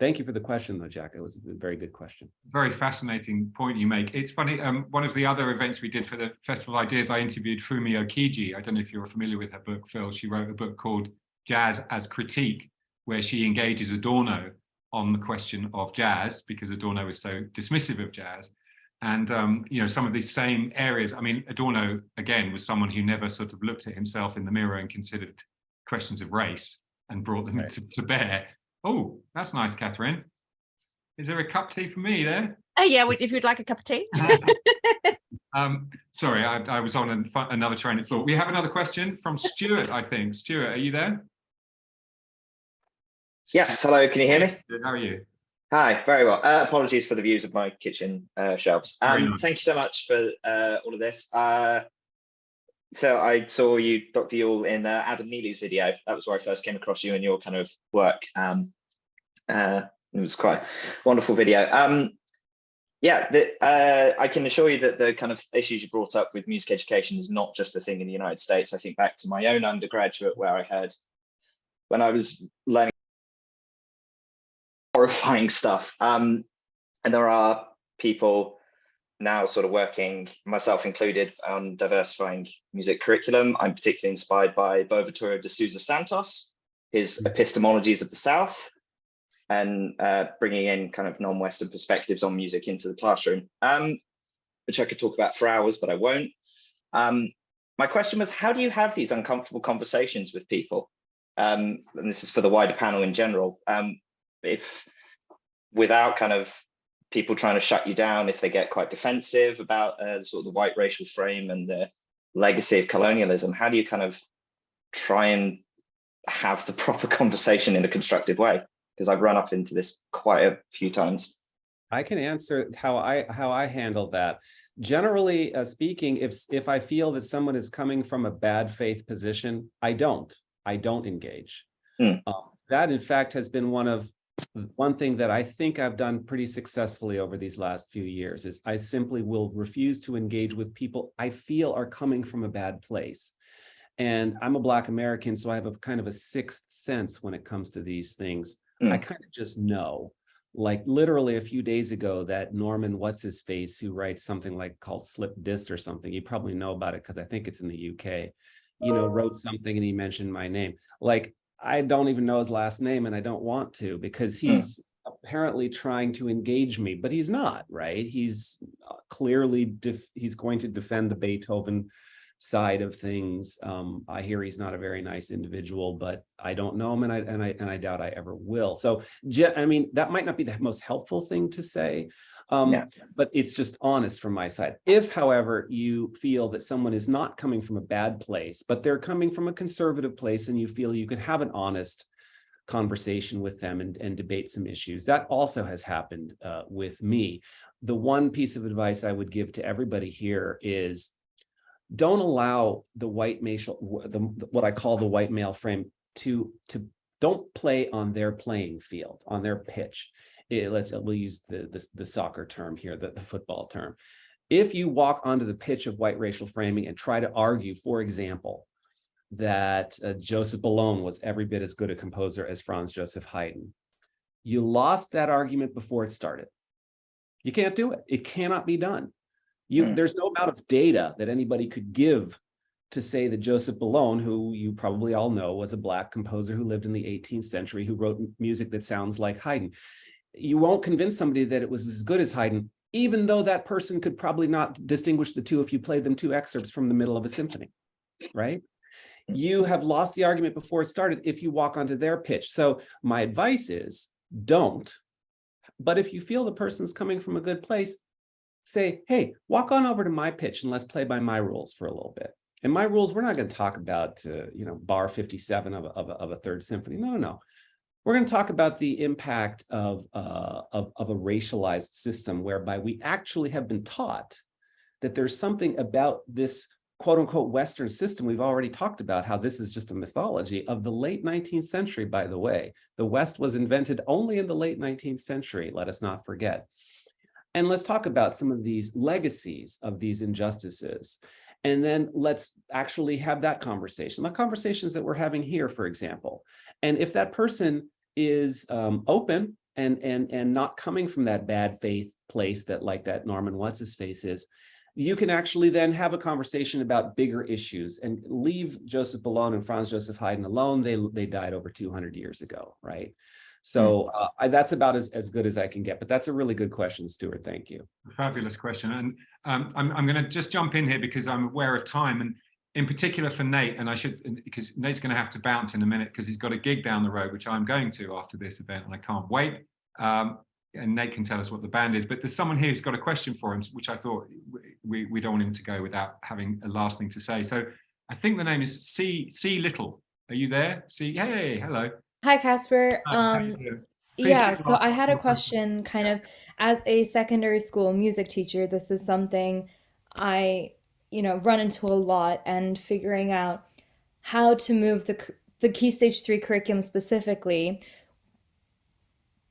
Thank you for the question though jack. It was a very good question. Very fascinating point you make. It's funny um, one of the other events we did for the festival ideas i interviewed Fumi Okiji i don't know if you're familiar with her book phil. She wrote a book called jazz as critique where she engages adorno on the question of jazz because Adorno is so dismissive of jazz. And, um, you know, some of these same areas, I mean, Adorno, again, was someone who never sort of looked at himself in the mirror and considered questions of race and brought them right. to, to, bear. Oh, that's nice, Katherine. Is there a cup of tea for me there? Oh, yeah, if you'd like a cup of tea. um, sorry, I, I was on an, another train of thought. We have another question from Stuart, I think. Stuart, are you there? Yes, hello, can you hear me? Good, how are you? Hi, very well. Uh, apologies for the views of my kitchen uh, shelves. Um, nice. Thank you so much for uh, all of this. Uh, so I saw you, Dr. Ewell, in uh, Adam Neely's video. That was where I first came across you and your kind of work. Um, uh, it was quite a wonderful video. Um, yeah, the, I can assure you that the kind of issues you brought up with music education is not just a thing in the United States. I think back to my own undergraduate where I heard when I was learning horrifying stuff. Um, and there are people now sort of working, myself included, on diversifying music curriculum. I'm particularly inspired by Boaventura de Sousa Santos, his epistemologies of the South, and uh, bringing in kind of non-Western perspectives on music into the classroom. Um, which I could talk about for hours, but I won't. Um, my question was, how do you have these uncomfortable conversations with people? Um, and this is for the wider panel in general. Um, if without kind of people trying to shut you down, if they get quite defensive about uh, sort of the white racial frame and the legacy of colonialism, how do you kind of try and have the proper conversation in a constructive way? Because I've run up into this quite a few times. I can answer how I how I handle that. Generally uh, speaking, if if I feel that someone is coming from a bad faith position, I don't. I don't engage. Uh, that, in fact, has been one of one thing that I think I've done pretty successfully over these last few years is I simply will refuse to engage with people I feel are coming from a bad place. And I'm a Black American, so I have a kind of a sixth sense when it comes to these things. Hmm. I kind of just know like literally a few days ago that Norman what's his face who writes something like called slip disc or something you probably know about it because I think it's in the UK you know wrote something and he mentioned my name like I don't even know his last name and I don't want to because Hmm. he's apparently trying to engage me but he's not right he's uh, clearly def- he's going to defend the Beethoven side of things um I hear he's not a very nice individual but I don't know him and I and I and I doubt I ever will so I mean, that might not be the most helpful thing to say, um, Yeah. but it's just honest from my side. If, however, you feel that someone is not coming from a bad place, but they're coming from a conservative place and you feel you could have an honest conversation with them and, and debate some issues, that also has happened uh, with me. The one piece of advice I would give to everybody here is don't allow the white male, the, what I call the white male frame to, to don't play on their playing field, on their pitch. Eh, let's we'll use the, the the soccer term here, the, the football term. If you walk onto the pitch of white racial framing and try to argue, for example, that uh, Joseph Boulogne was every bit as good a composer as Franz Joseph Haydn, you lost that argument before it started. You can't do it. It cannot be done. You, Hmm. there's no amount of data that anybody could give to say that Joseph Boulogne, who you probably all know was a black composer who lived in the 18th century, who wrote music that sounds like Haydn. You won't convince somebody that it was as good as Haydn, even though that person could probably not distinguish the two if you played them two excerpts from the middle of a symphony, right? You have lost the argument before it started if you walk onto their pitch. So my advice is don't. But if you feel the person's coming from a good place, say, hey, walk on over to my pitch and let's play by my rules for a little bit. And my rules, we're not going to talk about, uh, you know, bar 57 of a, of, a, of a third symphony. No, no, no. We're going to talk about the impact of, uh, of, of a racialized system whereby we actually have been taught that there's something about this quote unquote Western system. We've already talked about how this is just a mythology of the late 19th century, by the way. The West was invented only in the late 19th century, let us not forget. And let's talk about some of these legacies of these injustices. And then let's actually have that conversation, the conversations that we're having here, for example. And if that person is um, open and, and, and not coming from that bad faith place that like that Norman what's his face is, you can actually then have a conversation about bigger issues and leave Joseph Boulogne and Franz Joseph Haydn alone. They, they died over 200 years ago, right? So uh, I, that's about as, as good as I can get, but that's a really good question, Stuart. Thank you. Fabulous question. And um, I'm, I'm going to just jump in here because I'm aware of time and in particular for Nate, and I should, because Nate's going to have to bounce in a minute because he's got a gig down the road, which I'm going to after this event and I can't wait. Um, and Nate can tell us what the band is, but there's someone here who's got a question for him, which I thought we, we don't want him to go without having a last thing to say. So I think the name is C, C Little. Are you there? C, hey, hello. Hi, Caspar. Hi, Um? Yeah, so I had a question. kind of as a secondary school music teacher, this is something I, you know, run into a lot and figuring out how to move the cur- the Key Stage 3 curriculum specifically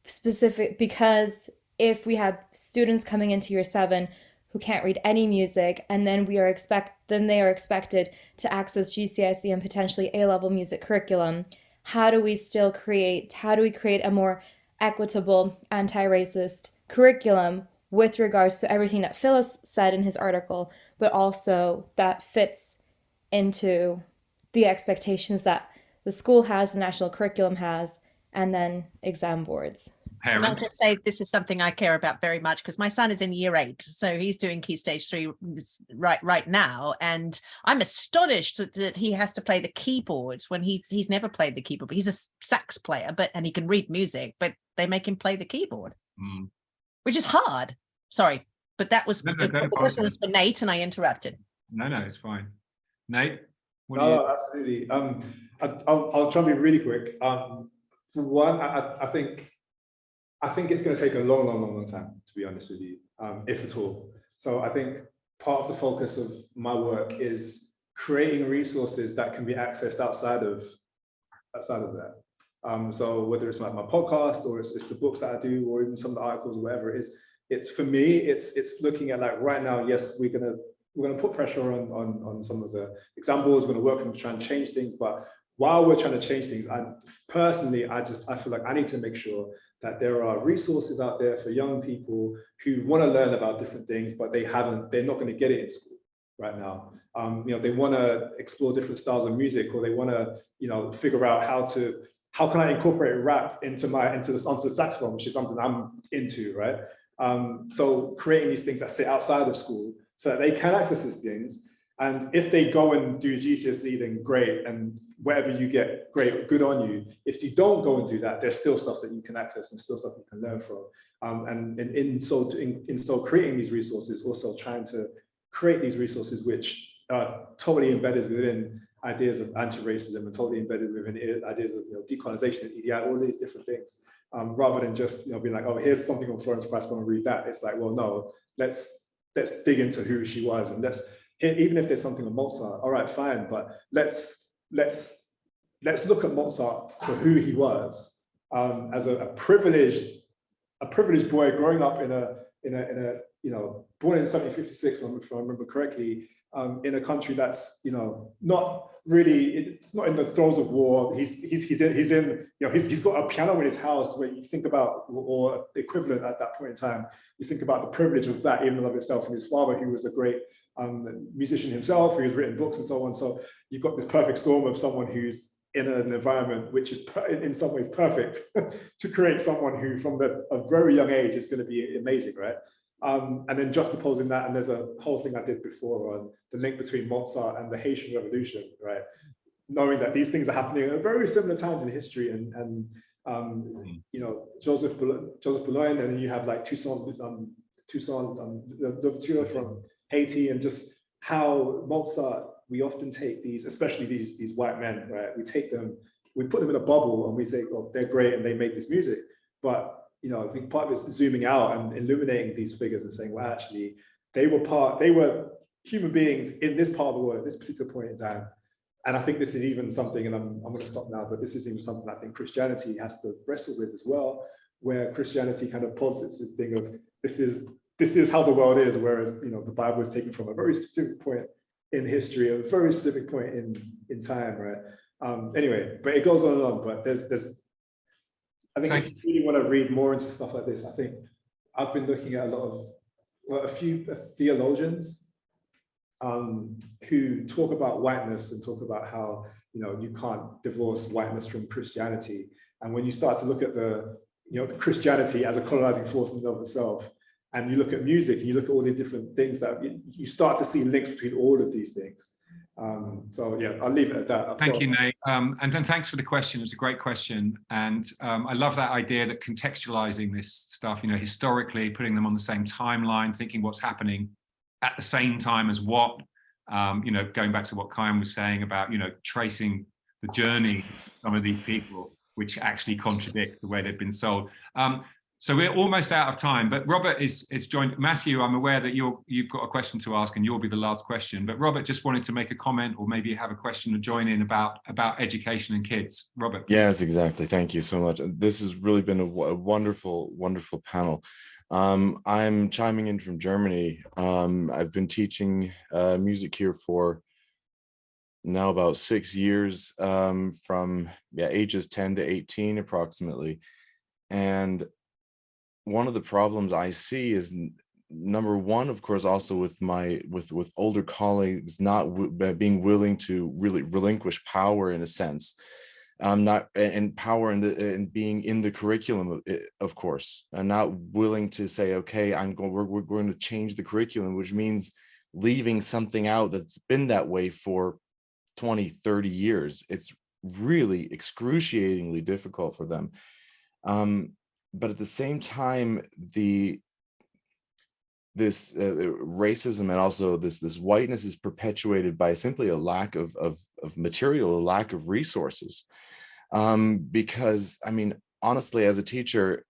specific because if we have students coming into year 7 who can't read any music and then we are expect then they are expected to access GCSE and potentially A-level music curriculum how do we still create how do we create a more equitable anti-racist curriculum with regards to everything that Philip's said in his article but also that fits into the expectations that the school has the national curriculum has and then exam boards And I'll parent. just say this is something I care about very much because my son is in year eight, so he's doing key stage three right right now, and I'm astonished that, that he has to play the keyboard when he's he's never played the keyboard. But he's a sax player, but and he can read music, but they make him play the keyboard, Mm. which is hard. Sorry, but that was No, no, the, question was for Nate, and I interrupted. No, no, it's fine. Nate? what No, you- absolutely. Um, I, I'll, I'll try and be really quick. Um, for one, I, I, I think, I think it's going to take a long, long, long, long time, to be honest with you, um, if at all. So I think part of the focus of my work is creating resources that can be accessed outside of, outside of that. Um, so whether it's like my podcast or it's, it's the books that I do, or even some of the articles, or whatever it is, it's for me, it's, it's looking at like right now, yes, we're gonna, we're gonna put pressure on, on, on some of the examples, we're gonna work on try and change things, but while we're trying to change things, I personally, I just, I feel like I need to make sure that there are resources out there for young people who want to learn about different things, but they haven't, they're not going to get it in school right now. Um, you know, they want to explore different styles of music, or they want to, you know, figure out how to, how can I incorporate rap into my, into the, onto the saxophone, which is something I'm into, right? Um, so creating these things that sit outside of school so that they can access these things. And if they go and do GCSE, then great. And whatever you get, great, good on you. If you don't go and do that, there's still stuff that you can access and still stuff you can learn from. Um, and, and in so in, in so creating these resources, also trying to create these resources which are totally embedded within ideas of anti-racism and totally embedded within ideas of you know, decolonization and EDI, all these different things, um, rather than just you know being like, oh, here's something on Florence Price, go and read that. It's like, well, no, let's let's dig into who she was and let's even if there's something on Mozart, all right, fine, but let's let's let's look at Mozart for who he was um, as a, a privileged a privileged boy growing up in a in a in a you know born in 1756, if I remember correctly, um, in a country that's you know not really it's not in the throes of war. He's he's he's in, he's in you know he's he's got a piano in his house where you think about or equivalent at that point in time. You think about the privilege of that in and of itself, and his father, who was a great um, musician himself, who's written books and so on. So you've got this perfect storm of someone who's in an environment which is in some ways perfect to create someone who from the, a very young age is going to be amazing, right? Um, and then juxtaposing that, and there's a whole thing I did before on the link between Mozart and the Haitian Revolution, right? Knowing that these things are happening at very similar times in history, and and um, you know Joseph Boul- Joseph Boulogne, and then you have like Toussaint um, Toussaint um, Louverture from Haiti, and just how Mozart. We often take these, especially these these white men, right? We take them, we put them in a bubble, and we say, "Well, they're great, and they make this music." But you know, I think part of it is zooming out and illuminating these figures and saying, well, actually, they were part, they were human beings in this part of the world, this particular point in time. And I think this is even something, and I'm, I'm going to stop now, but this is even something I think Christianity has to wrestle with as well, where Christianity kind of posits this thing of this is this is how the world is, whereas you know the Bible is taken from a very specific point in history, a very specific point in in time, right? Um, anyway, but it goes on and on. But there's there's I think Thank if you really want to read more into stuff like this, I think I've been looking at a lot of, well, a few theologians um, who talk about whiteness and talk about how, you know, you can't divorce whiteness from Christianity. And when you start to look at the, you know, Christianity as a colonizing force in and of itself, and you look at music and you look at all these different things that you, you start to see links between all of these things. Um, so yeah, I'll leave it at that. I've Thank got- you, Nate. Um, and then thanks for the question. It's a great question. And um, I love that idea that contextualizing this stuff, you know, historically, putting them on the same timeline, thinking what's happening at the same time as what, um, you know, going back to what Khyam was saying about, you know, tracing the journey of some of these people, which actually contradict the way they've been sold. So we're almost out of time, but Robert is, is joined. Matthew, I'm aware that you're, you've got a question to ask and you'll be the last question, but Robert just wanted to make a comment or maybe have a question to join in about, about education and kids. Robert. please. Yes, exactly. Thank you so much. This has really been a wonderful, wonderful panel. Um, I'm chiming in from Germany. Um, I've been teaching uh, music here for now about six years, um, from yeah ages 10 to 18 approximately. And one of the problems I see is number one, of course, also with my with with older colleagues not being willing to really relinquish power in a sense um, not and, and power the and being in the curriculum, of, of course, and not willing to say, okay, I'm going, we're, we're going to change the curriculum, which means leaving something out that's been that way for 20, 30 years. It's really excruciatingly difficult for them. Um, but at the same time, the this uh, racism and also this this whiteness is perpetuated by simply a lack of of, of material, a lack of resources. Um, because I mean, honestly, as a teacher,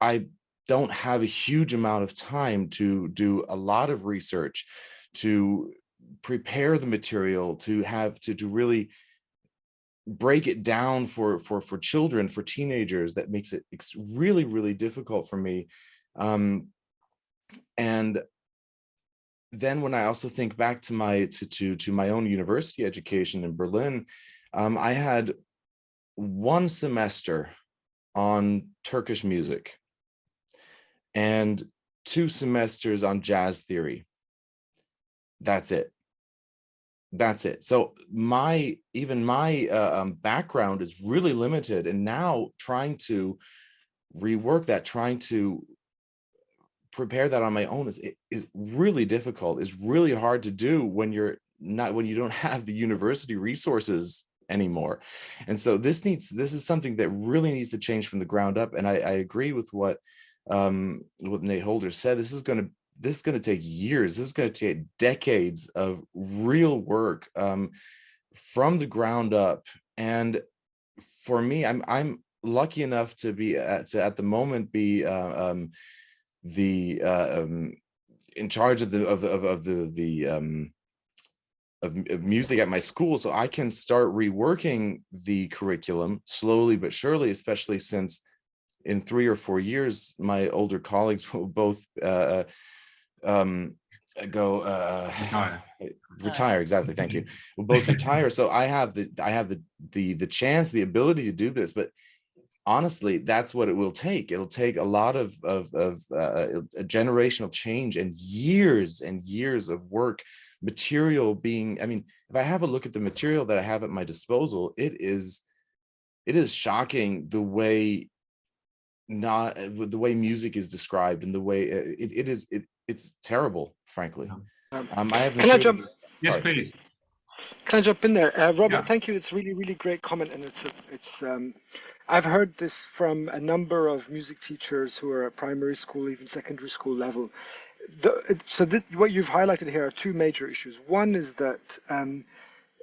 I don't have a huge amount of time to do a lot of research, to prepare the material, to have to to really break it down for for for children, for teenagers. That makes it really really difficult for me. Um, and then when I also think back to my to to to my own university education in Berlin, um, I had one semester on Turkish music and two semesters on jazz theory. That's it. That's it. So my even my uh, um, background is really limited, and now trying to rework that, trying to prepare that on my own is is really difficult. It's really hard to do when you're not when you don't have the university resources anymore. And so this needs this is something that really needs to change from the ground up. And I, I agree with what um what Nate Holder said. This is going to this is going to take years. This is going to take decades of real work um, from the ground up. And for me, I'm I'm lucky enough to be at to at the moment be uh, um, the uh, um, in charge of the of of, of the the um, of, of music at my school, so I can start reworking the curriculum slowly but surely, especially since in three or four years, my older colleagues will both uh, um, go uh, Retire. retire. Exactly. Thank you. We'll both retire. So I have the I have the the the chance, the ability to do this, but honestly, that's what it will take. It'll take a lot of of, of uh, a generational change and years and years of work, material being. I mean, if I have a look at the material that I have at my disposal, it is it is shocking the way not the way music is described and the way it, it is it it's terrible frankly Um, um i have Can I jump? Yes, Sorry. please. Can I jump in there, uh, Robert? Yeah. Thank you. It's really, really great comment, and it's a, it's. Um, I've heard this from a number of music teachers who are at primary school, even secondary school level. The, so this, what you've highlighted here are two major issues. One is that um,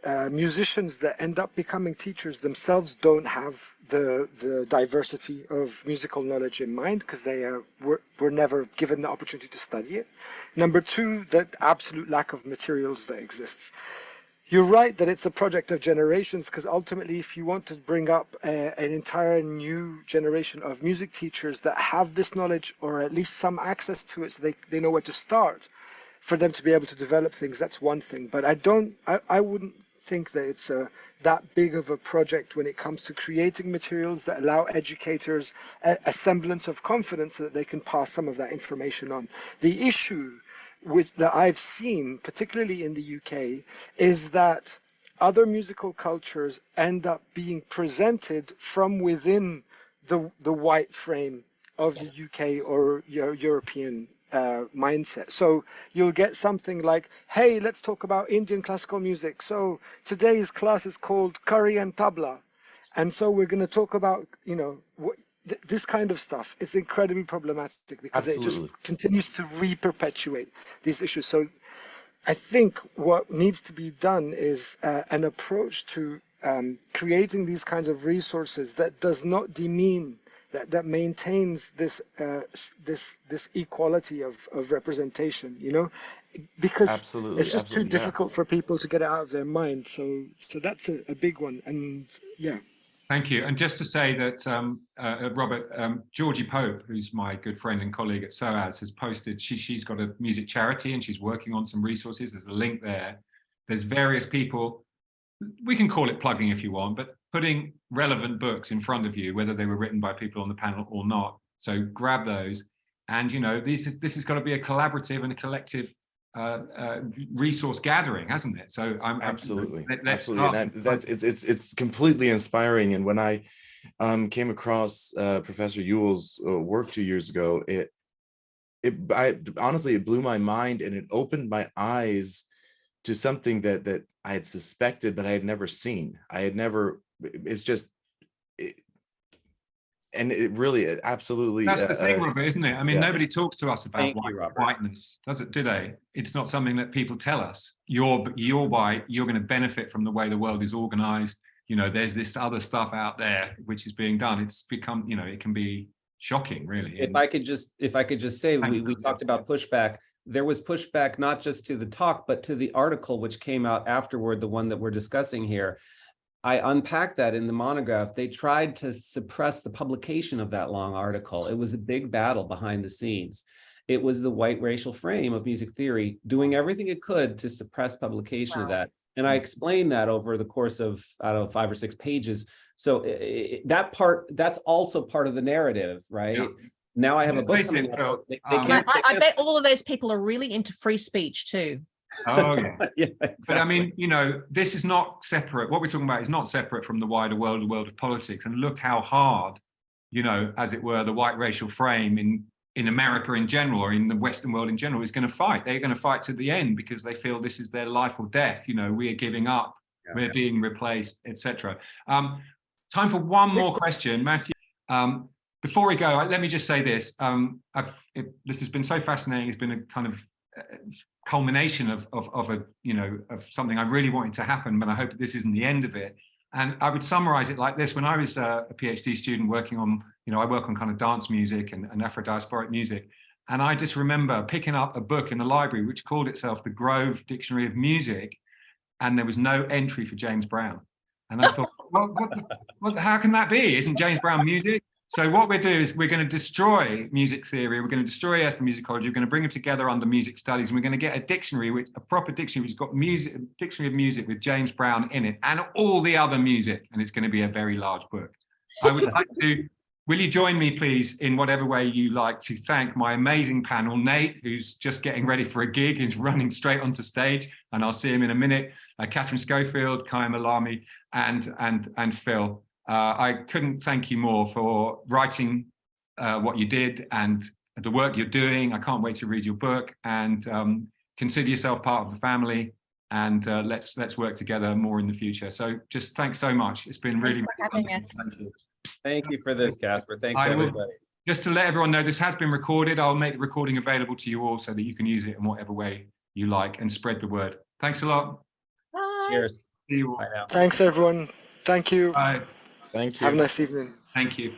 uh, musicians that end up becoming teachers themselves don't have the the diversity of musical knowledge in mind because they uh, were, were never given the opportunity to study it. Number two, that absolute lack of materials that exists. You're right that it's a project of generations because ultimately, if you want to bring up a, an entire new generation of music teachers that have this knowledge or at least some access to it so they, they know where to start, for them to be able to develop things, that's one thing. But I don't, I, I wouldn't think that it's a, that big of a project when it comes to creating materials that allow educators a, a semblance of confidence so that they can pass some of that information on. The issue with that I've seen, particularly in the UK, is that other musical cultures end up being presented from within the the white frame of the UK or European uh, mindset. So you'll get something like, "Hey, let's talk about Indian classical music." So today's class is called Curry and Tabla, and so we're going to talk about, you know, what, th- this kind of stuff. It's incredibly problematic because it just continues to re-perpetuate these issues. So I think what needs to be done is uh, an approach to um, creating these kinds of resources that does not demean that that maintains this uh, this this equality of of representation. You know, because Absolutely, it's just too absolutely, yeah. difficult for people to get it out of their mind. So so that's a, a big one. And yeah. Thank you. And just to say that, um, uh, uh, Robert, um, Georgie Pope, who's my good friend and colleague at SOAS, has posted, she, she's got a music charity and she's working on some resources. There's a link there. There's various people, we can call it plugging if you want, but putting relevant books in front of you, whether they were written by people on the panel or not. So grab those. And, you know, these, this has got to be a collaborative and a collective uh, uh, resource gathering, hasn't it? So I'm Absolutely, let- absolutely. I- that's it's it's it's completely inspiring. And when I um, came across uh, Professor Ewell's uh, work two years ago, it it I honestly it blew my mind and it opened my eyes to something that that I had suspected but I had never seen. I had never. It's just. It, and it really, it absolutely. That's the uh, thing, uh, Robert, isn't it? I mean, yeah. nobody talks to us about Thank you, whiteness, does it? Do they? It's not something that people tell us. You're you're white. You're going to benefit from the way the world is organized. You know, there's this other stuff out there which is being done. It's become, you know, it can be shocking, really. If I could just, if I could just say, we, we talked about pushback. There was pushback not just to the talk, but to the article which came out afterward, the one that we're discussing here. I unpacked that in the monograph. They tried to suppress the publication of that long article. It was a big battle behind the scenes. It was the white racial frame of music theory doing everything it could to suppress publication of that. And I explained that over the course of, I don't know, five or six pages. So i- i- that part, that's also part of the narrative, right? Yeah. Now I have a Let's book it, coming Phil, out. They- they um, I, can't- I, I bet all of those people are really into free speech too. Oh yeah. Yeah, But I mean, you know, this is not separate. What we're talking about is not separate from the wider world, the world of politics. And look how hard, you know, as it were, the white racial frame in in America in general or in the Western world in general is going to fight. They're going to fight to the end because they feel this is their life or death. You know, we are giving up, we're being replaced, etc. Um, time for one more question, Matthew. Um, before we go, let me just say this. Um, I've, it, this has been so fascinating. It's been a kind of culmination of, of, of a, you know, of something I really wanted to happen, but I hope this isn't the end of it. And I would summarize it like this. When I was uh, a PhD student working on, you know, I work on kind of dance music and, and Afro-diasporic music. And I just remember picking up a book in the library, which called itself the Grove Dictionary of Music. And there was no entry for James Brown. And I thought, well, what, what, how can that be? Isn't James Brown music? So what we're doing is we're going to destroy music theory. We're going to destroy ethnomusicology. We're going to bring them together under music studies. And we're going to get a dictionary, which a proper dictionary, which has got music, a dictionary of music with James Brown in it and all the other music. And it's going to be a very large book. I would like to, will you join me, please, in whatever way you like to thank my amazing panel, Nate, who's just getting ready for a gig, he's running straight onto stage, and I'll see him in a minute, uh, Katherine Schofield, Khyam Allami, and, and, and Phil. Uh, I couldn't thank you more for writing uh, what you did and the work you're doing. I can't wait to read your book and um, consider yourself part of the family and uh, let's let's work together more in the future. So just thanks so much. It's been really Thanks for having us. Thank you. Thank you for this, Caspar. Thanks, I will- everybody. Just to let everyone know, this has been recorded. I'll make the recording available to you all so that you can use it in whatever way you like and spread the word. Thanks a lot. Bye. Cheers. See you all. Bye now. Thanks, everyone. Thank you. Bye. Thank you. Have a nice evening. Thank you.